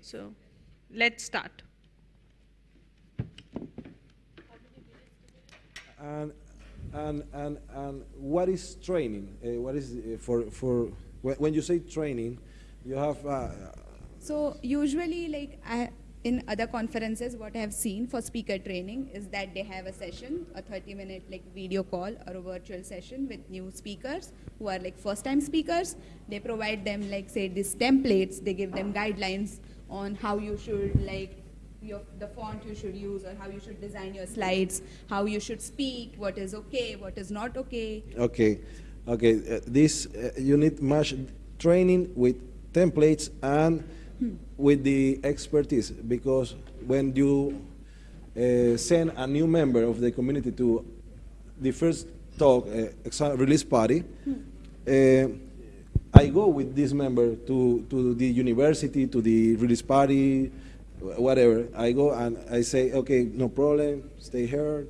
So let's start. And, and, and, and what is training? Uh, what is uh, for, for when, you say training, you have uh, So usually, like I, in other conferences, what I have seen for speaker training is that they have a session, a 30-minute like video call or a virtual session with new speakers who are like first-time speakers. They provide them like say these templates. They give them guidelines on how you should like your, the font you should use or how you should design your slides, how you should speak, what is okay, what is not okay. okay, okay. Uh, this uh, you need much training with templates and with the expertise because when you uh, send a new member of the community to the first talk uh, release party, uh, I go with this member to, to the university, to the release party, whatever. I go and I say, okay, no problem, stay here,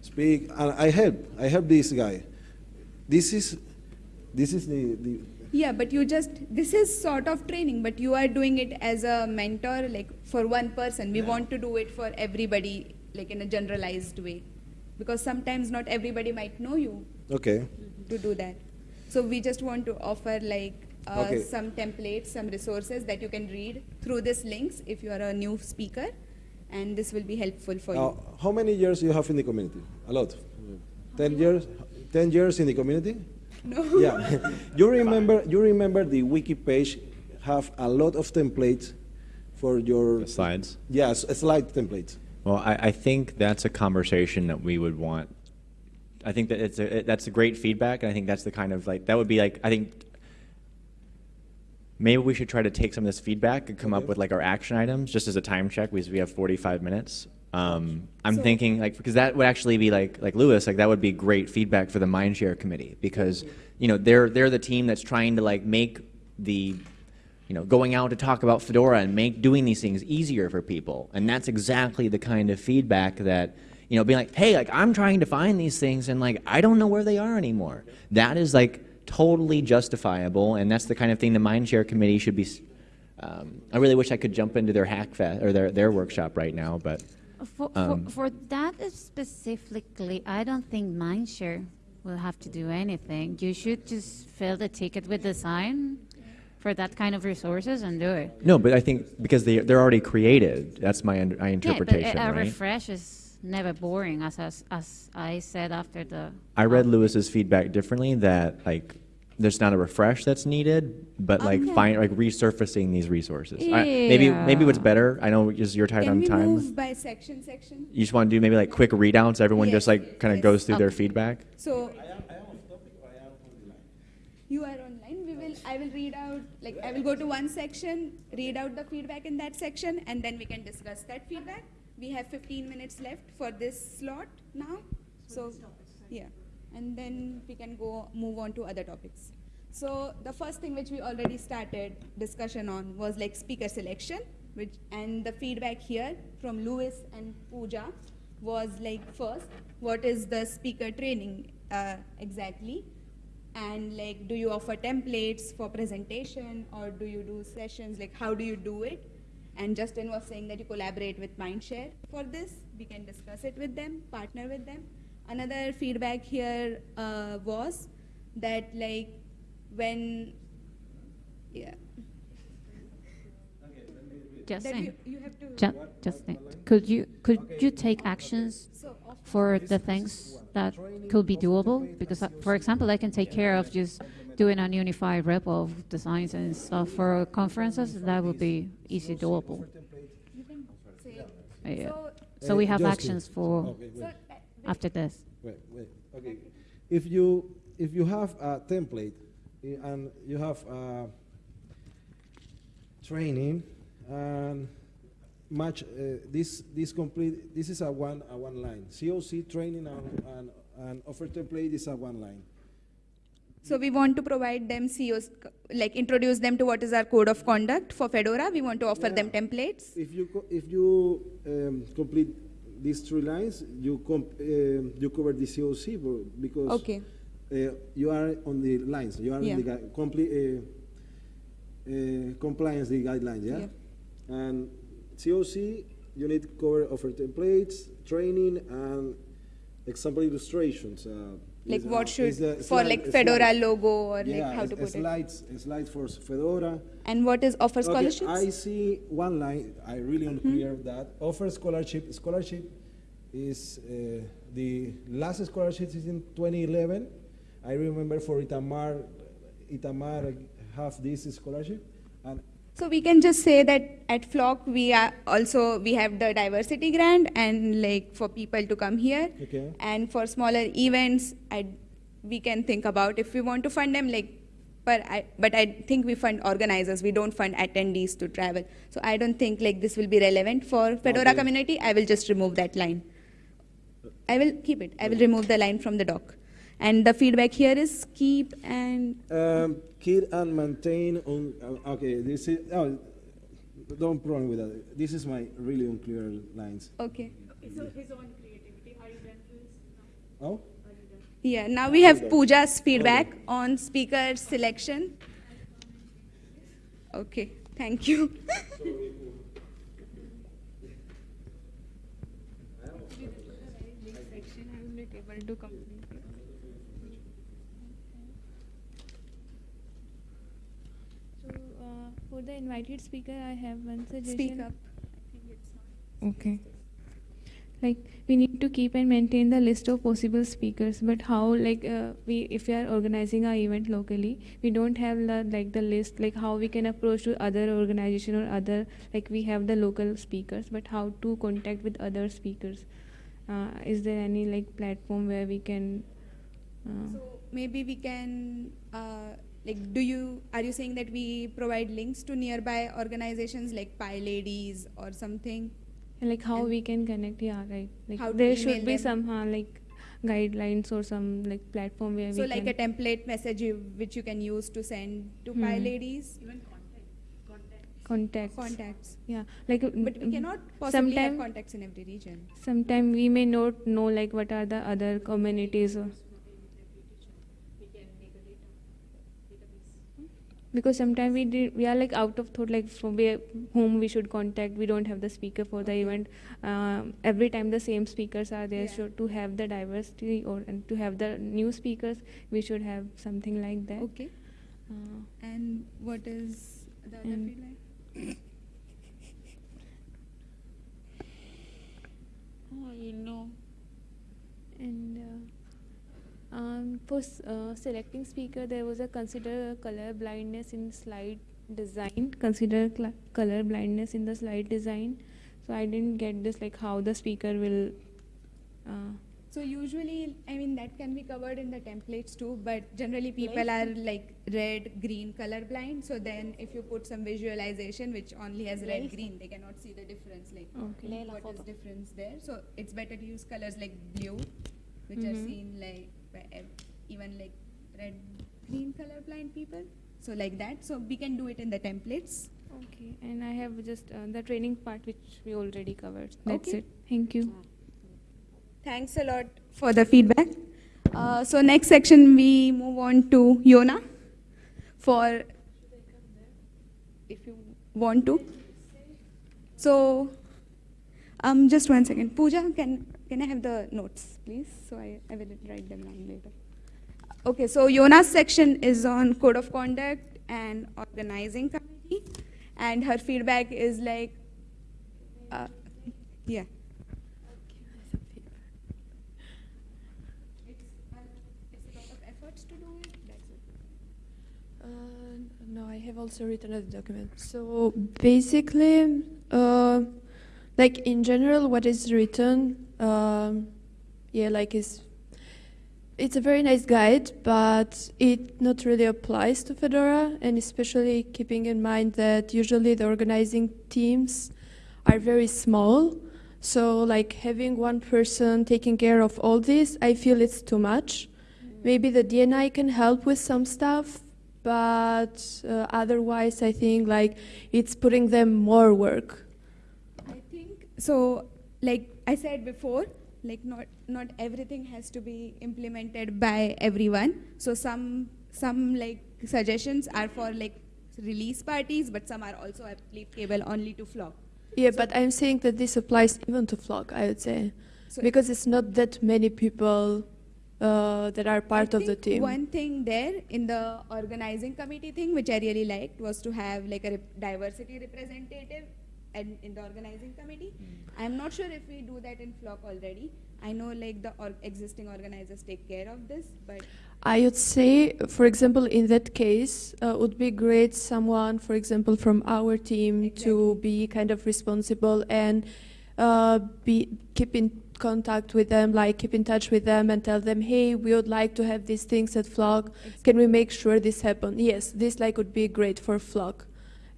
speak, and I help. I help this guy. This is, this is the, the Yeah, but you just, this is sort of training, but you are doing it as a mentor, like for one person. We want to do it for everybody, like in a generalized way. Because sometimes not everybody might know you okay. to do that. So we just want to offer like uh, Okay. some templates, some resources that you can read through these links if you are a new speaker. And this will be helpful for Uh, you. how many years you have in the community? A lot. Ten years. Ten years in the community. No. Yeah. you remember? You remember the wiki page have a lot of templates for your The slides. Yes, a slide templates. Well, I, I think that's a conversation that we would want I think that it's a, it- that's a great feedback, and I think that's the kind of like, that would be like, I think maybe we should try to take some of this feedback and come up with like our action items, just as a time check, because we have forty-five minutes. Um, I'm So- thinking like, because that would actually be like, like Lewis, like that would be great feedback for the Mindshare committee, because, you know, they're, they're the team that's trying to like make the, you know, going out to talk about Fedora and make doing these things easier for people. And that's exactly the kind of feedback that, you know, being like, hey, like I'm trying to find these things and like I don't know where they are anymore. That is like totally justifiable, and that's the kind of thing the Mindshare committee should be. Um, I really wish I could jump into their hack fest or their their workshop right now, but For, Um, for, for that specifically, I don't think Mindshare will have to do anything. You should just fill the ticket with the sign for that kind of resources and do it. no, but I think because they they're already created. That's my, my interpretation, yeah, but a, a right? refresh is never boring, as, as as I said after the. I read Lewis's feedback differently that like there's not a refresh that's needed, but oh, like Okay. find like resurfacing these resources. I, maybe maybe what's better. I know it's your tight Can on we time. move by section, section? You just want to do maybe like quick readouts. Everyone just Yes, like kind of yes. goes through their feedback. So. You are online. We will. I will read out. Like I will go to one section, read out the feedback in that section, and then we can discuss that feedback. We have 15 minutes left for this slot now. So, yeah, and then we can go move on to other topics. So the first thing which we already started discussion on was like speaker selection, which and the feedback here from Lewis and Pooja was like first, what is the speaker training uh, exactly? and like do you offer templates for presentation or do you do sessions like how do you do it and justin was saying that you collaborate with mindshare for this we can discuss it with them partner with them another feedback here uh, was that like when yeah that Justin, you, you have to Ju- could you could you take actions so for the things that could be doable? Because, uh, for example, I can take care of just doing a unified rep of designs and stuff for conferences. That would be easy doable. you can say Yeah. so, So we have Justin. actions for Okay, so wait, after this. wait, wait. Okay. If you if you have a template and you have a training and match uh, this this complete this is a one a one line COC training and, and, and offer template is a one line. So we want to provide them COs, like introduce them to what is our code of conduct for Fedora. We want to offer them templates. If you if you um, complete these three lines, you comp- um you cover the COC because Okay. uh, you are on the lines. You are Yeah. in the uh, uh, compliance the guidelines. Yeah? And COC, you need cover offer templates, training, and example illustrations. Like what uh, should, for like Fedora logo or yeah, like how to put it. slides, slides for Fedora. And what is offer Okay, scholarships? I see one line, I really unclear that offer scholarship, scholarship is, uh, the last scholarship is in 2011. I remember for Itamar, Itamar have this scholarship. So we can just say that at Flock we are also we have the diversity grant and like for people to come here. Okay. And for smaller events, I we can think about if we want to fund them like. But I but I think we fund organizers. We don't fund attendees to travel. So I don't think like this will be relevant for Fedora Okay. community. I will just remove that line. I will keep it. I will remove the line from the doc. And the feedback here is keep and Um, keep and maintain on, uh, okay, this is, oh, don't problem with that. This is my really unclear lines. okay. So his own creativity, are you done with this? Oh? Yeah, now we have Pooja's feedback on speaker selection. Okay, thank you. So, for the invited speaker, I have one suggestion. Speak up. Okay. Like we need to keep and maintain the list of possible speakers, but how like uh, we if we are organizing our event locally, we don't have the, like the list like how we can approach to other organization or other like we have the local speakers, but how to contact with other speakers, uh, is there any like platform where we can? Uh, So maybe we can, uh, like, do you, are you saying that we provide links to nearby organizations like PyLadies or something? like how And- we can connect? Yeah, right. Like How to there should be them? somehow like guidelines or some like platform where we So we like can. a template message you, which you can use to send to Pi Hmm. Ladies? contacts. Contacts. Yeah, like. uh, But we mm, cannot possibly have contacts in every region. sometimes we may not know like what are the other communities or. Because sometimes we did, we are like out of thought like from where whom we should contact. We don't have the speaker for the event. Um, every time the same speakers are there. Yeah. So to have the diversity or and to have the new speakers, we should have something like that. Okay. Uh, And what is the other And- feedback? Oh, you know. And uh, um, for uh, selecting speaker, there was a consider color blindness in slide design. Consider color blindness in the slide design. So I didn't get this like how the speaker will. Uh, So usually, I mean, that can be covered in the templates too, but generally people are like red, green color blind. So then if you put some visualization which only has red, green, they cannot see the difference, like Okay. what is difference there. So it's better to use colors like blue, which are Mhm. seen like even like red, green color blind people. So like that. So we can do it in the templates. okay. And I have just uh, the training part which we already covered. That's Okay. it. Thank you. Thanks a lot for the feedback. Uh, so next section we move on to Yona for if you want to. So um, just one second. Pooja, can can I have the notes, please? So I, I will write them down later. Okay, so Yona's section is on code of conduct and organizing committee, and her feedback is like, uh, yeah. It's, well, it's a lot of efforts to do it. That's it. Uh, no, I have also written a document. So basically, uh, like in general, what is written, um, yeah, like is it's a very nice guide, but it not really applies to Fedora, and especially keeping in mind that usually the organizing teams are very small. So like having one person taking care of all this, I feel it's too much. Maybe the DNI can help with some stuff, but uh, otherwise, I think like it's putting them more work. I think so. Like I said before, like not not everything has to be implemented by everyone. So some some like suggestions are for like release parties, but some are also applicable only to Flock. Yeah, but I'm saying that this applies even to Flock, I would say, So because it's not that many people uh, that are part I of the team. One thing there in the organizing committee thing, which I really liked, was to have like a rep- diversity representative and in the organizing committee. I'm not sure if we do that in Flock already. I know like the or- existing organizers take care of this, but I would say, for example, in that case, uh, would be great someone, for example, from our team to be kind of responsible and uh, be keep in contact with them, like keep in touch with them and tell them, hey, we would like to have these things at Flock. Can we make sure this happen? Yes, this like would be great for Flock.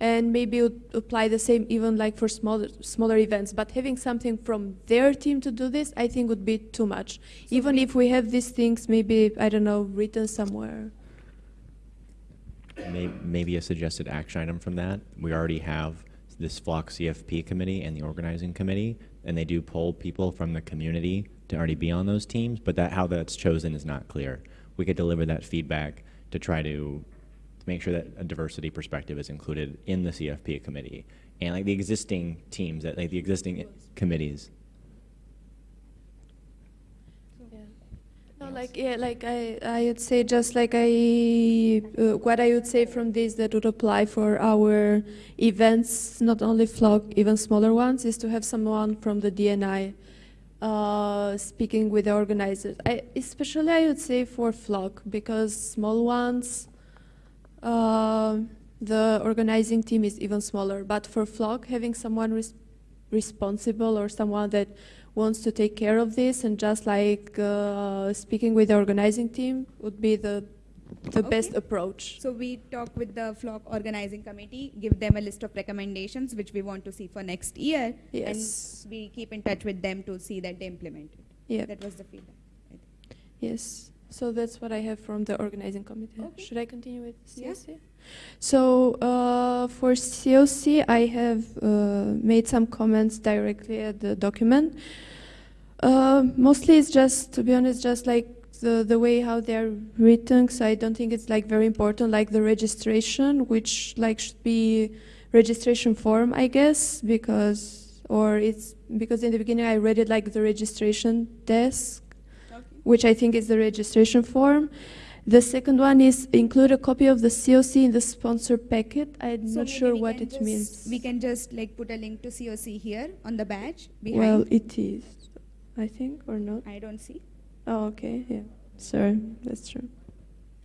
And maybe would apply the same even like for smaller smaller events. But having something from their team to do this, I think would be too much. even if we have these things, maybe I don't know, written somewhere. Maybe a suggested action item from that. We already have this Flock CFP committee and the organizing committee, and they do poll people from the community to already be on those teams, but that, how that's chosen is not clear. We could deliver that feedback to try to make sure that a diversity perspective is included in the CFP committee. And like the existing teams, that like the existing committees. No, like yeah, like I, I would say just like I, uh, what I would say from this that would apply for our events, not only Flock, even smaller ones, is to have someone from the DNI uh, speaking with the organizers. I, especially I would say for Flock because small ones, uh, the organizing team is even smaller. But for Flock, having someone res- responsible or someone that wants to take care of this, and just like uh, speaking with the organizing team would be the the best approach. So we talk with the flock organizing committee, give them a list of recommendations which we want to see for next year. Yes. And we keep in touch with them to see that they implement it. Yeah. That was the feedback. Yes. So that's what I have from the organizing committee. Okay. Should I continue with Yeah. COC? So uh, for COC, I have uh, made some comments directly at the document. Uh, mostly, it's just, to be honest, just like the, the way how they're written. So I don't think it's like very important, like the registration, which like should be registration form, I guess, because or it's because in the beginning I read it like the registration desk which I think is the registration form. The second one is include a copy of the COC in the sponsor packet. I'm So not sure what it just- means. We can just like put a link to COC here on the badge behind. well, it is, I think, or not. I don't see. Oh, okay, yeah. Sorry, that's true.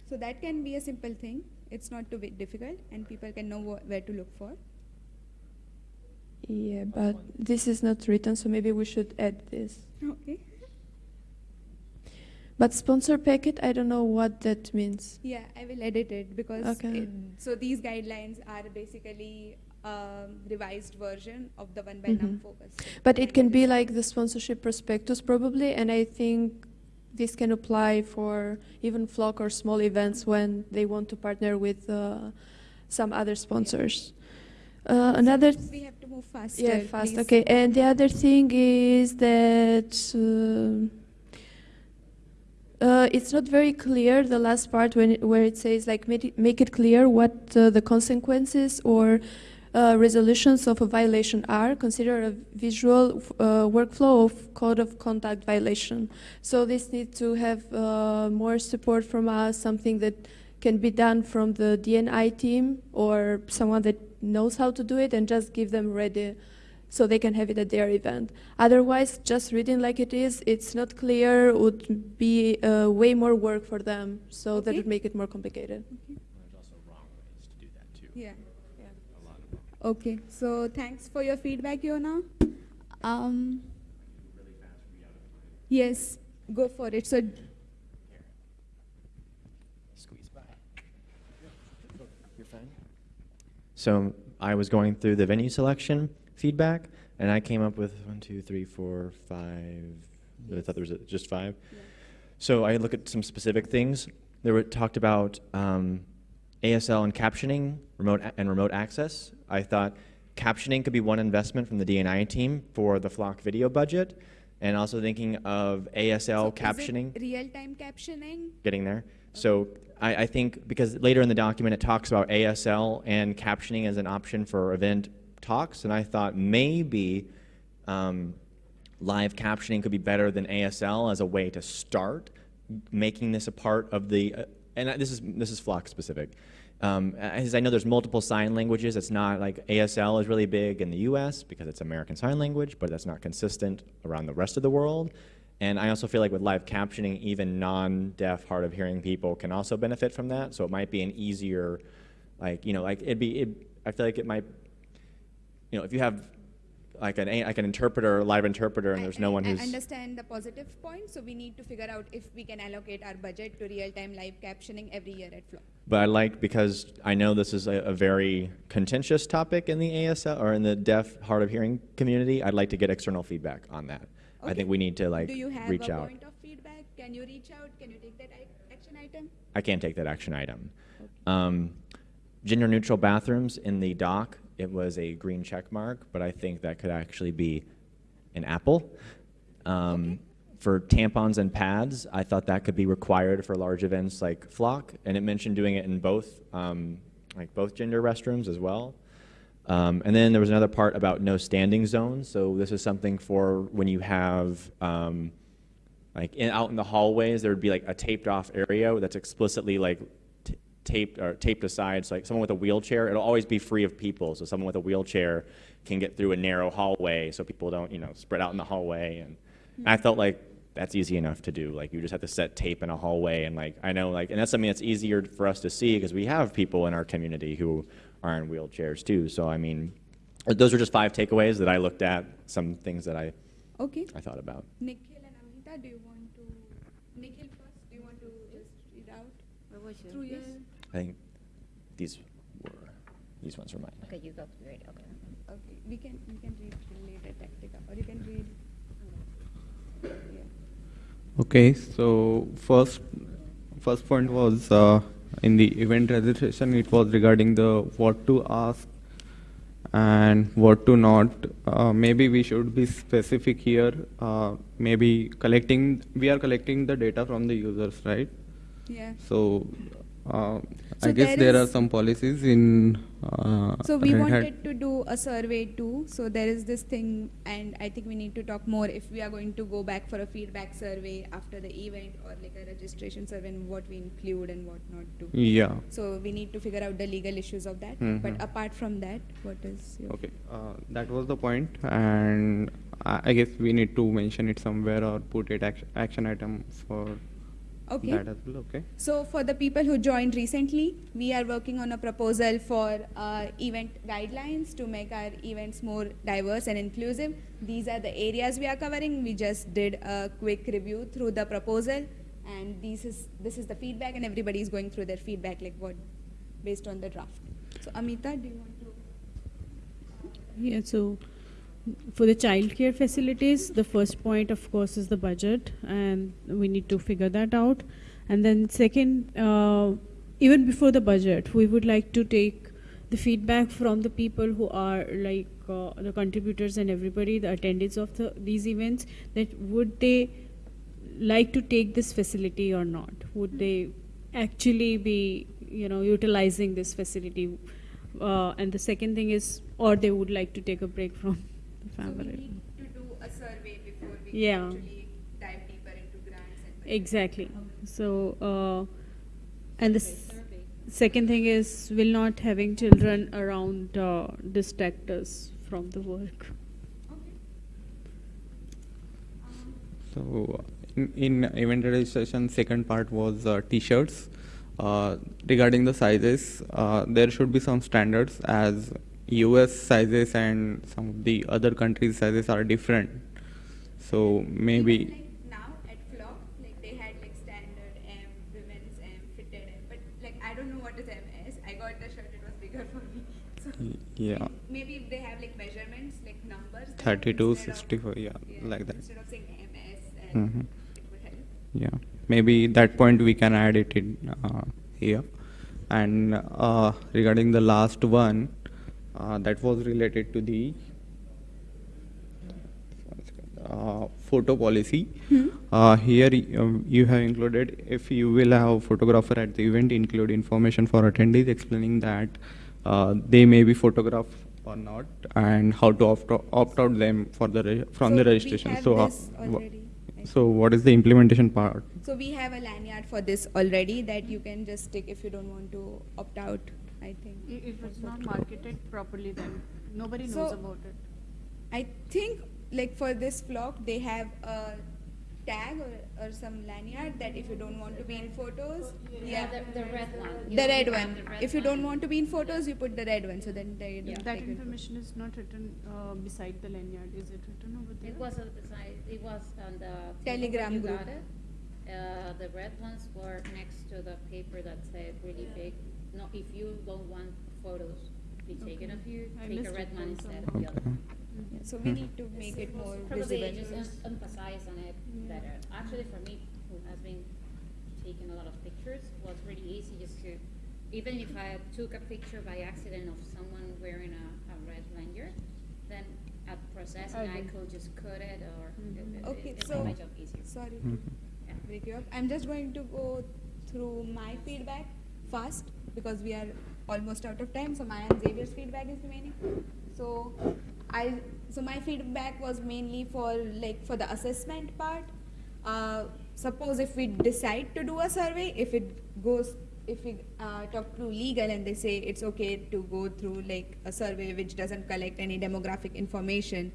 So that can be a simple thing. It's not too bit difficult, and people can know wh- where to look for. Yeah, but this is not written, so maybe we should add this. Okay. But sponsor packet, I don't know what that means. Yeah, I will edit it because Okay. it, so these guidelines are basically um, revised version of the one by Mhm. NumFOCUS. But it can be like the sponsorship prospectus probably, and I think this can apply for even flock or small events when they want to partner with uh, some other sponsors. Uh, another We have to move faster. yeah, fast. please. Okay, and the other thing is that uh, uh, it's not very clear the last part when it, where it says like make it, clear what uh, the consequences or uh, resolutions of a violation are. Consider a visual uh, workflow of code of conduct violation. So this needs to have uh, more support from us, something that can be done from the DNI team or someone that knows how to do it and just give them ready so they can have it at their event. Otherwise, just reading like it is, it's not clear, would be uh, way more work for them, so that would make it more complicated. There's also wrong ways to do that too. Yeah. A lot of wrong. Okay. So thanks for your feedback, Yona. Um, yes, go for it. So Squeeze by. You're fine. So I was going through the venue selection feedback, and I came up with one, two, three, four, five. I thought there was a- just five. So I look at some specific things. There were talked about um, ASL and captioning, remote and remote access. I thought captioning could be one investment from the DNI team for the flock video budget, and also thinking of ASL captioning real-time captioning. getting there. So I, I think because later in the document it talks about ASL and captioning as an option for event talks, and I thought maybe um, live captioning could be better than ASL as a way to start making this a part of the. Uh, and this is this is Flock specific. Um, as I know, there's multiple sign languages. It's not like ASL is really big in the U.S. because it's American Sign Language, but that's not consistent around the rest of the world. And I also feel like with live captioning, even non-deaf, hard of hearing people can also benefit from that. So it might be an easier, like you know, like it'd be. It, I feel like it might, you know, if you have like an like an interpreter, a live interpreter, and I- there's no I- one who's I understand the positive point, so we need to figure out if we can allocate our budget to real-time live captioning every year at Flock. But I like because I know this is a, a very contentious topic in the ASL or in the deaf, hard of hearing community. I'd like to get external feedback on that. I think we need to like Do you have reach a out. point of feedback? Can you reach out? Can you take that action item? I can't take that action item. Um, gender neutral bathrooms in the dock, it was a green check mark, but I think that could actually be an apple. Um, For tampons and pads, I thought that could be required for large events like Flock, and it mentioned doing it in both, um, like both gender restrooms as well. Um, and then there was another part about no standing zones. So this is something for when you have um, like in, out in the hallways, there would be like a taped off area that's explicitly like taped or taped aside. So like someone with a wheelchair, it'll always be free of people. So someone with a wheelchair can get through a narrow hallway, so people don't you know spread out in the hallway. And I felt like that's easy enough to do. Like you just have to set tape in a hallway, and like I know like and that's something that's easier for us to see because we have people in our community who are in wheelchairs too. So I mean, those are just five takeaways that I looked at. Some things that I Okay. I thought about. Nikhil and Amrita, do you want to, Nikhil first, do you want to just read out What was through your, I think these were these ones were mine. Okay, you go, great, okay. okay, we can, we can read later Tatica, or you can read. Yeah. Okay, so first, first point was uh, in the event registration, it was regarding the what to ask and what to not. Uh, maybe we should be specific here. Uh, maybe collecting, we are collecting the data from the users, right? Yeah. So, uh, So I guess there there are some policies in. Uh, So we wanted to do a survey too. So there is this thing, and I think we need to talk more if we are going to go back for a feedback survey after the event or like a registration survey and what we include and what not to. Yeah. So we need to figure out the legal issues of that. Mhm. But apart from that, what is your? Okay, uh, that was the point, and I, I guess we need to mention it somewhere or put it action, action item for Okay. that as well. Okay. So for the people who joined recently, we are working on a proposal for uh, event guidelines to make our events more diverse and inclusive. These are the areas we are covering. We just did a quick review through the proposal, and this is this is the feedback, and everybody is going through their feedback, like what based on the draft. So Amrita, do you want to? Yeah, so for the childcare facilities, the first point, of course, is the budget, and we need to figure that out. And then, second, uh, even before the budget, we would like to take the feedback from the people who are like uh, the contributors and everybody, the attendees of the, these events, that would they like to take this facility or not? Would they actually be, you know, utilizing this facility? Uh, and the second thing is, or they would like to take a break from the So we family. need to do a survey before we Yeah. actually dive deeper into grants and. Exactly. So, uh, and the s- second thing is, will not having children around uh, distract us from the work. Okay. Um, So in, in event registration, second part was uh, t-shirts. Uh, regarding the sizes, uh, there should be some standards as US sizes and some of the other countries' sizes are different. So maybe. Like now at Flock, like they had like standard M, women's M, fitted M, but like I don't know what is MS. I got the shirt; it was bigger for me. So yeah. Maybe if they have like measurements, like numbers. there 32, 64, yeah, like that. Instead of saying MS, would help. Yeah, maybe that point we can add it in uh, here. And uh, regarding the last one, that was related to the uh, photo policy. Uh, here um, you have included if you will have photographer at the event, include information for attendees explaining that uh, they may be photographed or not, and how to opt, opt out them for the re- from So the registration. so, uh, already, so what is the implementation part? So we have a lanyard for this already that you can just stick if you don't want to opt out. I think. If it's not marketed properly, then nobody knows about it. I think like for this flock they have a tag or, or some lanyard that if you don't want to be in photos, yeah, The, the red one. the red one. the red If you don't want to be in photos, you put the red one. So then they don't That information is not written uh, beside the lanyard. Is it written over there? It was on the side, it was on the. Telegram you group. got it. Uh, the red ones were next to the paper that said really big, no, if you don't want photos be taken of you, I take a missed red it one then, instead so- of the other Okay. one. Yeah, so we need to make it more Probably visible. just em- emphasize on it better. Actually, for me, who has been taking a lot of pictures, was really easy just to, even if I took a picture by accident of someone wearing a, a red lanyard, then at processing, I could just cut it or it, it, mm-hmm. Okay, it so my job easier. sorry to mm-hmm. break you up. I'm just going to go through my feedback fast because we are almost out of time. So Maya and Xavier's feedback is remaining. So I so my feedback was mainly for like for the assessment part. Uh, suppose if we decide to do a survey, if it goes if we uh, talk to legal and they say it's okay to go through like a survey which doesn't collect any demographic information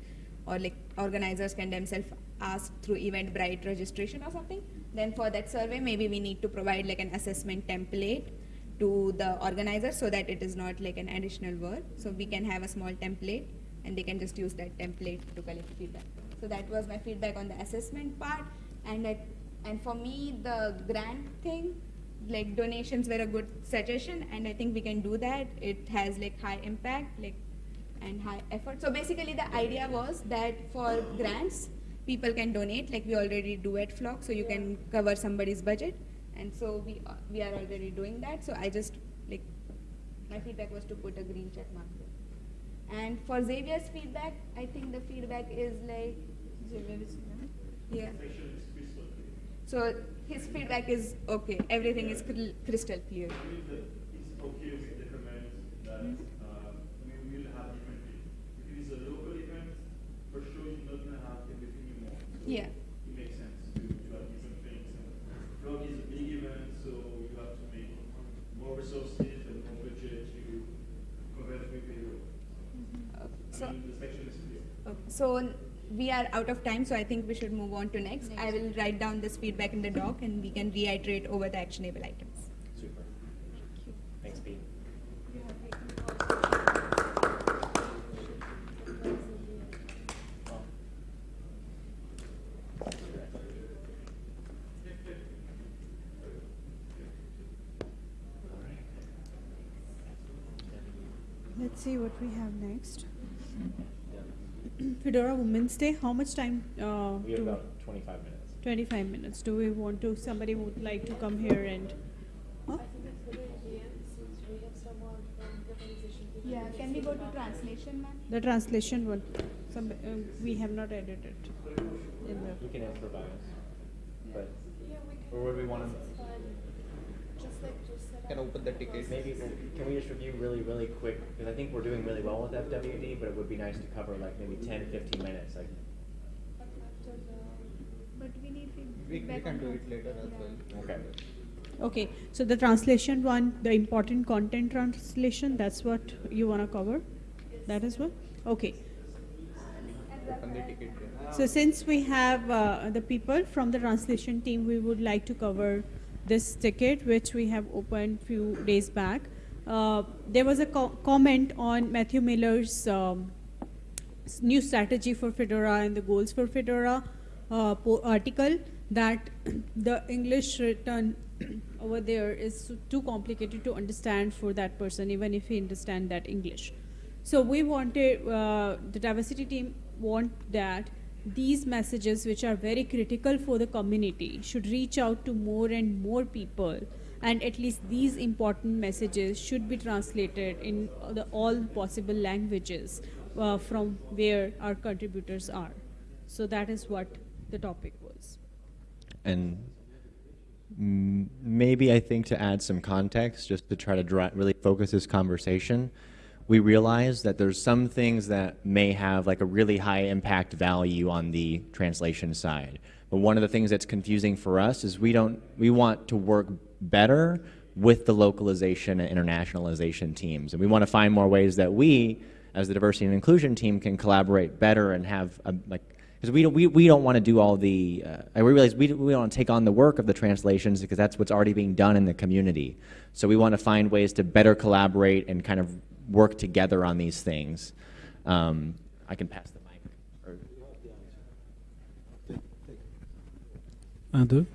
or like organizers can themselves ask through Eventbrite registration or something, then for that survey maybe we need to provide like an assessment template to the organizer so that it is not like an additional work. So we can have a small template and they can just use that template to collect feedback. So that was my feedback on the assessment part. And that, and for me, the grant thing, like donations were a good suggestion, and I think we can do that. It has like high impact, like and high effort. So basically, the idea was that for grants, people can donate, like we already do at Flock, so you can cover somebody's budget, and so we uh, we are already doing that. So I just like my feedback was to put a green check mark there. And for Xavier's feedback, I think the feedback is like Xavier is yeah. So his feedback is okay. Everything is cr- crystal clear. It's okay to recommend that uh, we will have different. If it is a local event, for sure you're not gonna have everything you want. So Yeah. It makes sense to, to have different things. And Flock is a big event, so you have to make more resources and more budget to cover the payroll. So- I mean, the section is clear. Okay, So we are out of time, so I think we should move on to next. I will write down this feedback in the doc and we can reiterate over the actionable items. Super. Thank you. Thanks, Pete. Let's see what we have next. Fedora Women's Day, how much time? uh, We have do- about 25 minutes. 25 minutes. Do we want to, somebody would like to come here and, huh? Yeah, can we go to translation, ma'am? The translation one, some, uh, we have not edited it in the. We can improvise, but, or would we want to? Can open the ticket. Maybe, we'll- can we just review really, really quick, because I think we're doing really well with FWD, but it would be nice to cover like maybe 10, 15 minutes, like, But we need We, we feedback can do it later as well. okay. Okay, so the translation one, the important content translation, that's what you want to cover? That is what? Okay. Open the ticket. yeah. So since we have uh, the people from the translation team, we would like to cover this ticket, which we have opened few days back. Uh, there was a co- comment on Matthew Miller's um, new strategy for Fedora and the goals for Fedora uh, article that the English written over there is too complicated to understand for that person, even if he understand that English. So we wanted uh, the diversity team want that these messages, which are very critical for the community, should reach out to more and more people, and at least these important messages should be translated in the all possible languages uh, from where our contributors are. So that is what the topic was. And maybe I think to add some context, just to try to really focus this conversation, we realize that there's some things that may have like a really high impact value on the translation side. But one of the things that's confusing for us is we don't we want to work better with the localization and internationalization teams. And we want to find more ways that we, as the diversity and inclusion team, can collaborate better and have a, like because we don't, we, we don't want to do all the, uh, realize we, we don't want to take on the work of the translations because that's what's already being done in the community. So we want to find ways to better collaborate and kind of work together on these things. Um, I can pass the mic. Or, Un, deux.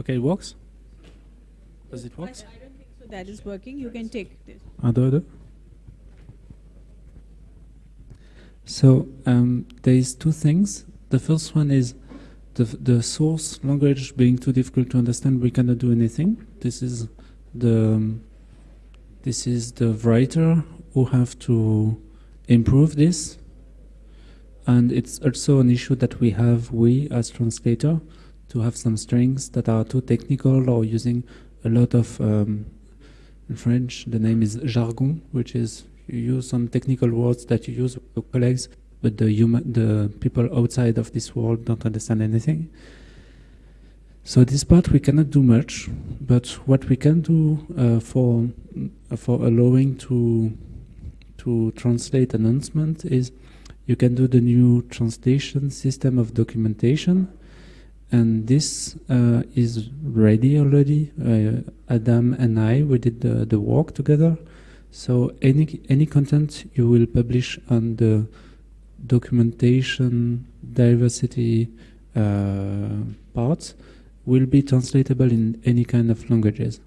Okay, it works? Does it work? So that is working. You can take this. Un, deux, deux. So um, there is two things. The first one is the, the source language being too difficult to understand. We cannot do anything. This is the um, this is the writer who have to improve this, and it's also an issue that we have we as translator to have some strings that are too technical or using a lot of um, in French, the name is jargon, which is you use some technical words that you use with your colleagues, but the human, the people outside of this world don't understand anything. So this part we cannot do much, but what we can do uh, for uh, for allowing to to translate announcement is you can do the new translation system of documentation and this uh, is ready already. Uh, Adam and I we did the, the work together. So any any content you will publish on the documentation diversity uh, parts will be translatable in any kind of languages.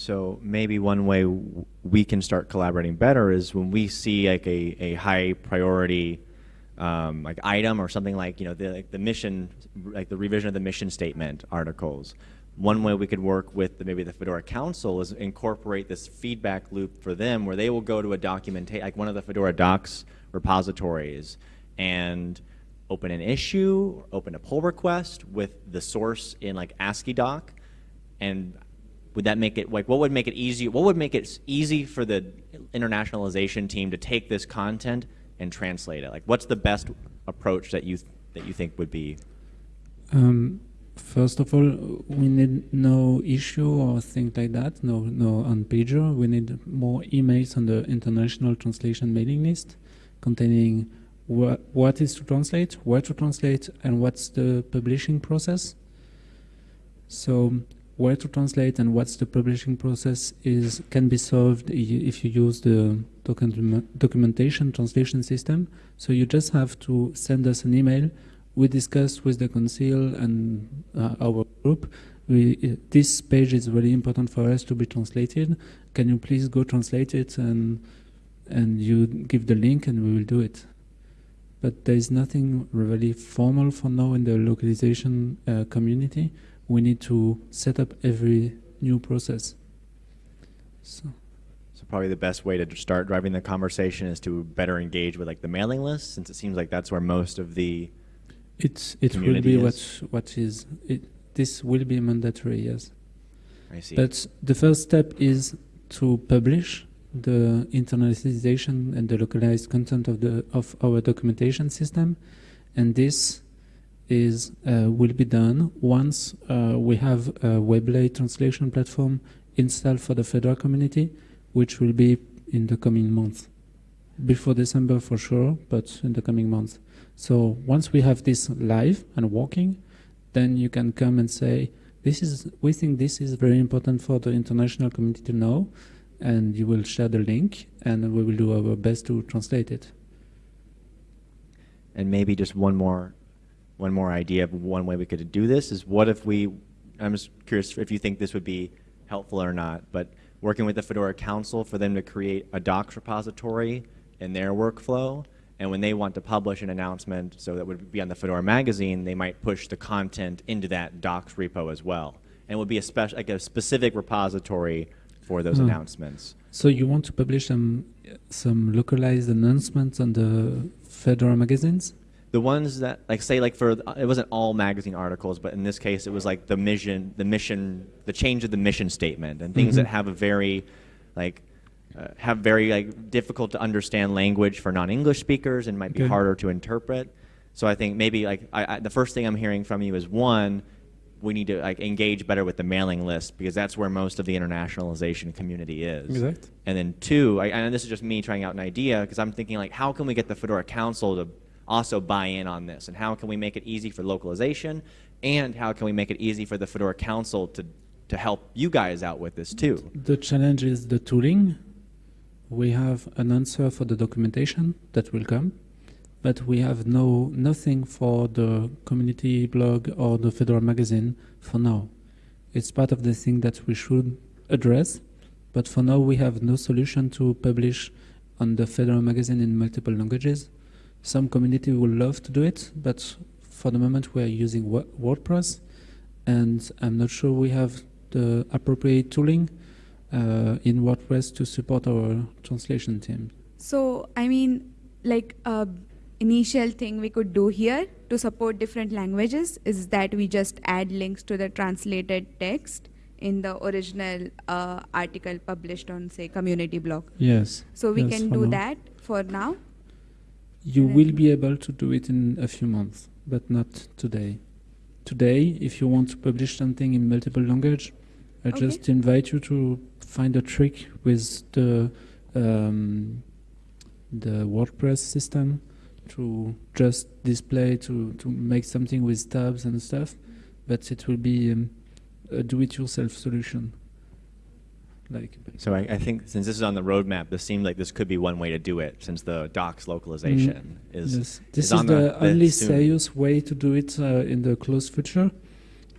So maybe one way we can start collaborating better is when we see like a, a high priority um, like item or something like you know the like the mission like the revision of the mission statement articles. One way we could work with the, maybe the Fedora Council is incorporate this feedback loop for them where they will go to a document like one of the Fedora Docs repositories and open an issue, open a pull request with the source in like AsciiDoc, and would that make it like what would make it easy? What would make it easy for the internationalization team to take this content and translate it? Like, what's the best approach that you that you think would be? Um, first of all, we need no issue or thing like that. No, no on pager. We need more emails on the international translation mailing list, containing wha what is to translate, where to translate, and what's the publishing process. So where to translate and what's the publishing process is can be solved if you use the document documentation translation system. So you just have to send us an email. We discuss with the council and uh, our group. We, this page is really important for us to be translated. Can you please go translate it and and you give the link and we will do it. But there is nothing really formal for now in the localization uh, community we need to set up every new process. So. So probably the best way to start driving the conversation is to better engage with like the mailing list, since it seems like that's where most of the it's it will be what what is it. This will be mandatory, yes. I see. But the first step is to publish the internationalization and the localized content of the of our documentation system, and this is uh, will be done once uh, we have a Weblate translation platform installed for the Fedora community, which will be in the coming months. Before December for sure, but in the coming months. So once we have this live and working, then you can come and say, this is, we think this is very important for the international community to know, and you will share the link, and we will do our best to translate it. And maybe just one more one more idea of one way we could do this is what if we, I'm just curious if you think this would be helpful or not, but working with the Fedora Council for them to create a docs repository in their workflow, and when they want to publish an announcement, so that would be on the Fedora magazine, they might push the content into that docs repo as well. And it would be a special, like a specific repository for those Hmm. announcements. So you want to publish some some localized announcements on the Fedora magazines? The ones that like say like for it wasn't all magazine articles but in this case it was like the mission the mission the change of the mission statement and things Mhm. that have a very like uh, have very like difficult to understand language for non-english speakers and might be Okay. harder to interpret so i think maybe like I, I, the first thing i'm hearing from you is one we need to like engage better with the mailing list because that's where most of the internationalization community is Exact. and then two I, and this is just me trying out an idea because i'm thinking like how can we get the fedora council to also buy in on this and how can we make it easy for localization and how can we make it easy for the fedora council to to help you guys out with this too The challenge is the tooling. We have an answer for the documentation that will come, but we have no nothing for the community blog or the Fedora magazine for now. It's part of the thing that we should address, but for now we have no solution to publish on the Fedora magazine in multiple languages. Some community would love to do it, but for the moment we are using WordPress, and I'm not sure we have the appropriate tooling uh, in WordPress to support our translation team. So, I mean, like a initial thing we could do here to support different languages is that we just add links to the translated text in the original uh, article published on, say, community blog. Yes. So we yes, can do now. that for now. You will be able to do it in a few months, but not today. Today, if you want to publish something in multiple language, I Okay. just invite you to find a trick with the um, the WordPress system to just display to to make something with tabs and stuff, but it will be um, a do-it-yourself solution. Like, So I, I think since this is on the roadmap, this seemed like this could be one way to do it, since the docs localization Mm, is, yes. This is is on the, the, only soon. serious way to do it uh, in the close future,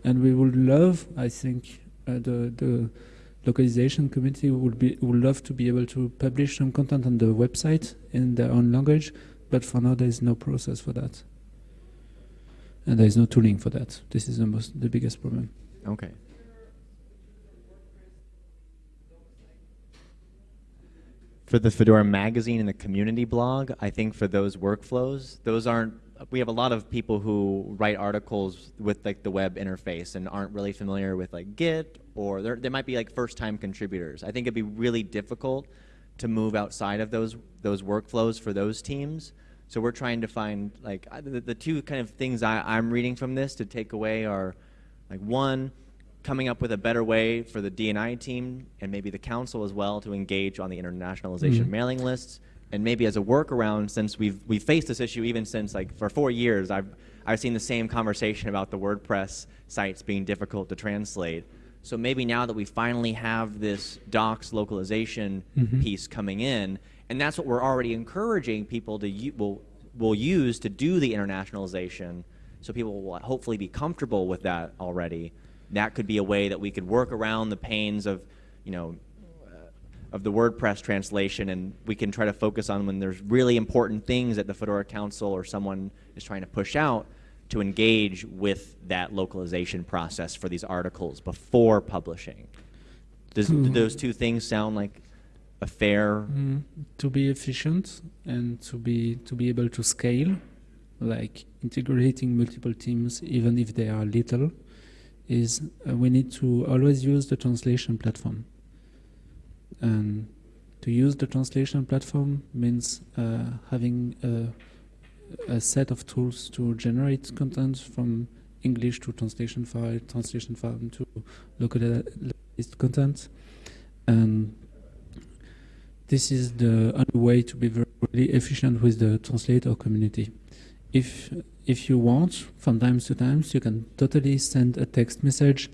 and we would love, I think, uh, the the localization community would be would love to be able to publish some content on the website in their own language, but for now there is no process for that, and there is no tooling for that. This is the most the biggest problem. Okay. For the Fedora magazine and the community blog, I think for those workflows, those aren't. We have a lot of people who write articles with like the web interface and aren't really familiar with like Git, or they're- might be like first-time contributors. I think it'd be really difficult to move outside of those those workflows for those teams. So we're trying to find like the, the two kind of things I, I'm reading from this to take away are like one, coming up with a better way for the DNI team and maybe the council as well to engage on the internationalization Mhm. mailing lists. And maybe as a workaround, since we've we've faced this issue even since like for four years, I've I've seen the same conversation about the WordPress sites being difficult to translate. So maybe now that we finally have this docs localization Mhm. piece coming in, and that's what we're already encouraging people to will will use to do the internationalization. So people will hopefully be comfortable with that already. That could be a way that we could work around the pains of, you know, uh, of the WordPress translation, and we can try to focus on when there's really important things that the Fedora Council or someone is trying to push out to engage with that localization process for these articles before publishing. Does, do Hmm. those two things sound like a fair? Mm, to be efficient and to be to be able to scale, like integrating multiple teams, even if they are little, is uh, we need to always use the translation platform. And to use the translation platform means uh, having a, a set of tools to generate content from English to translation file, translation file to localized content, and this is the only way to be very really efficient with the translator community. If if you want, from times to times, you can totally send a text message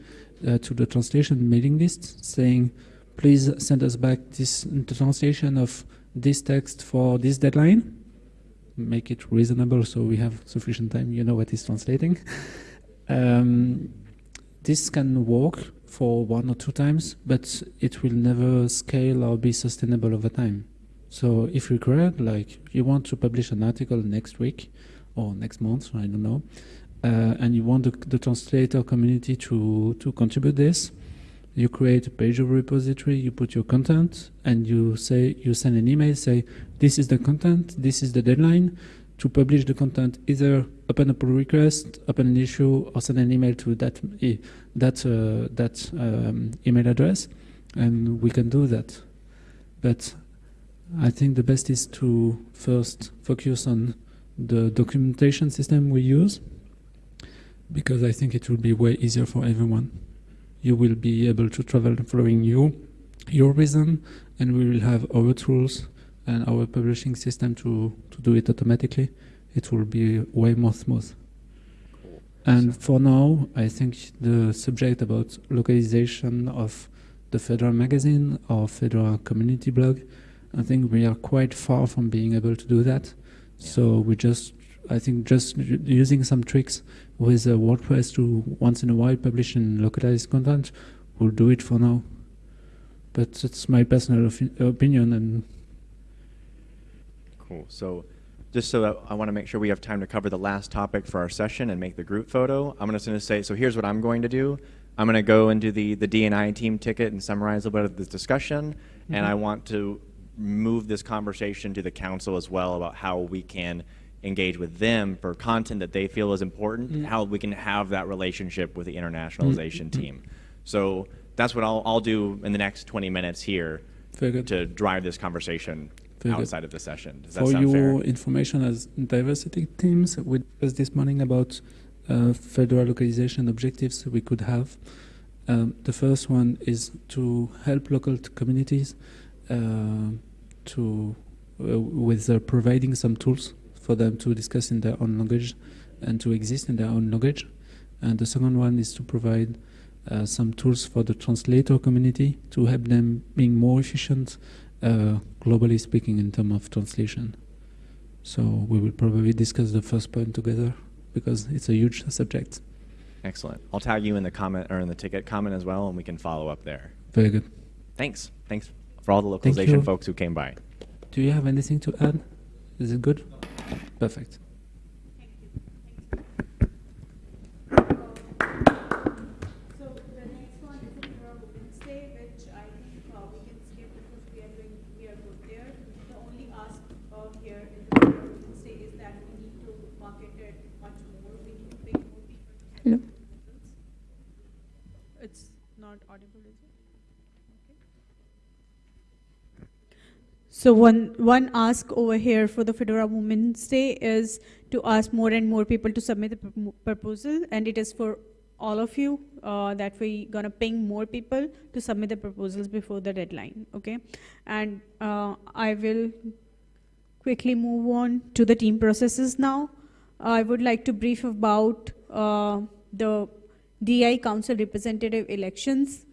uh, to the translation mailing list saying, "Please send us back this translation of this text for this deadline." Make it reasonable so we have sufficient time. You know what is translating. um, this can work for one or two times, but it will never scale or be sustainable over time. So if required, like you want to publish an article next week or next month, I don't know, uh, and you want the, the translator community to, to contribute this, you create a page of repository, you put your content, and you say you send an email, say this is the content, this is the deadline. To publish the content, either open a pull request, open an issue, or send an email to that that uh, that um, email address, and we can do that. But I think the best is to first focus on the documentation system we use, because I think it will be way easier for everyone. You will be able to travel following you, your reason, and we will have our tools and our publishing system to, to do it automatically. It will be way more smooth. And for now, I think the subject about localization of the Fedora magazine or Fedora community blog, I think we are quite far from being able to do that. So we just, I think, just using some tricks with uh, WordPress to once in a while publish and localize content We'll do it for now. But it's my personal opinion, and Cool. So, just so that I want to make sure we have time to cover the last topic for our session and make the group photo, I'm just going to say, so here's what I'm going to do. I'm going to go into the, the DNI team ticket and summarize a bit of this discussion, and Mhm. I want to move this conversation to the council as well about how we can engage with them for content that they feel is important, Mm. how we can have that relationship with the internationalization Mm. team. So that's what I'll, I'll do in the next 20 minutes here to drive this conversation Very good. outside of the session. Does that for sound fair? your information as diversity teams, we discussed this morning about uh, Fedora localization objectives we could have. Um, the first one is to help local communities uh, to uh, with uh, providing some tools for them to discuss in their own language and to exist in their own language. And the second one is to provide uh, some tools for the translator community to help them being more efficient, uh, globally speaking, in terms of translation. So we will probably discuss the first point together because it's a huge subject. Excellent. I'll tag you in the comment or in the ticket comment as well, and we can follow up there. Very good. Thanks. Thanks for all the localization folks who came by. Do you have anything to add? Is it good? Perfect. So the next one is in your Wednesday, which I think uh, we can skip because we are doing, we are good there. The only ask uh, here in the Federal Wednesday is that we need to market it much more, we need to bring more people. to Hello. It's not audible, is it? So one, one ask over here for the Fedora Women's Day is to ask more and more people to submit the propo- proposal, and it is for all of you uh, that we're gonna ping more people to submit the proposals before the deadline, okay? And uh, I will quickly move on to the team processes now. I would like to brief about uh, the DI Council representative elections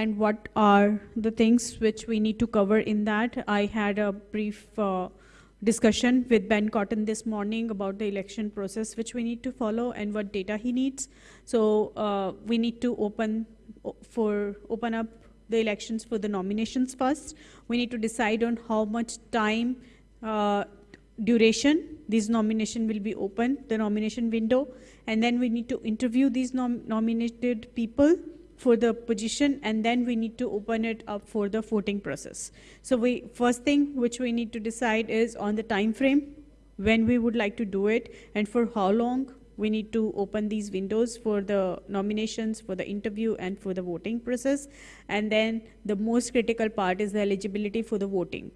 and what are the things which we need to cover in that. I had a brief uh, discussion with Ben Cotton this morning about the election process which we need to follow and what data he needs. So uh, we need to open for open up the elections for the nominations first. We need to decide on how much time uh, duration these nomination will be open, the nomination window, and then we need to interview these nom- nominated people for the position, and then we need to open it up for the voting process. So we first thing which we need to decide is on the time frame when we would like to do it and for how long we need to open these windows for the nominations, for the interview, and for the voting process. And then the most critical part is the eligibility for the voting.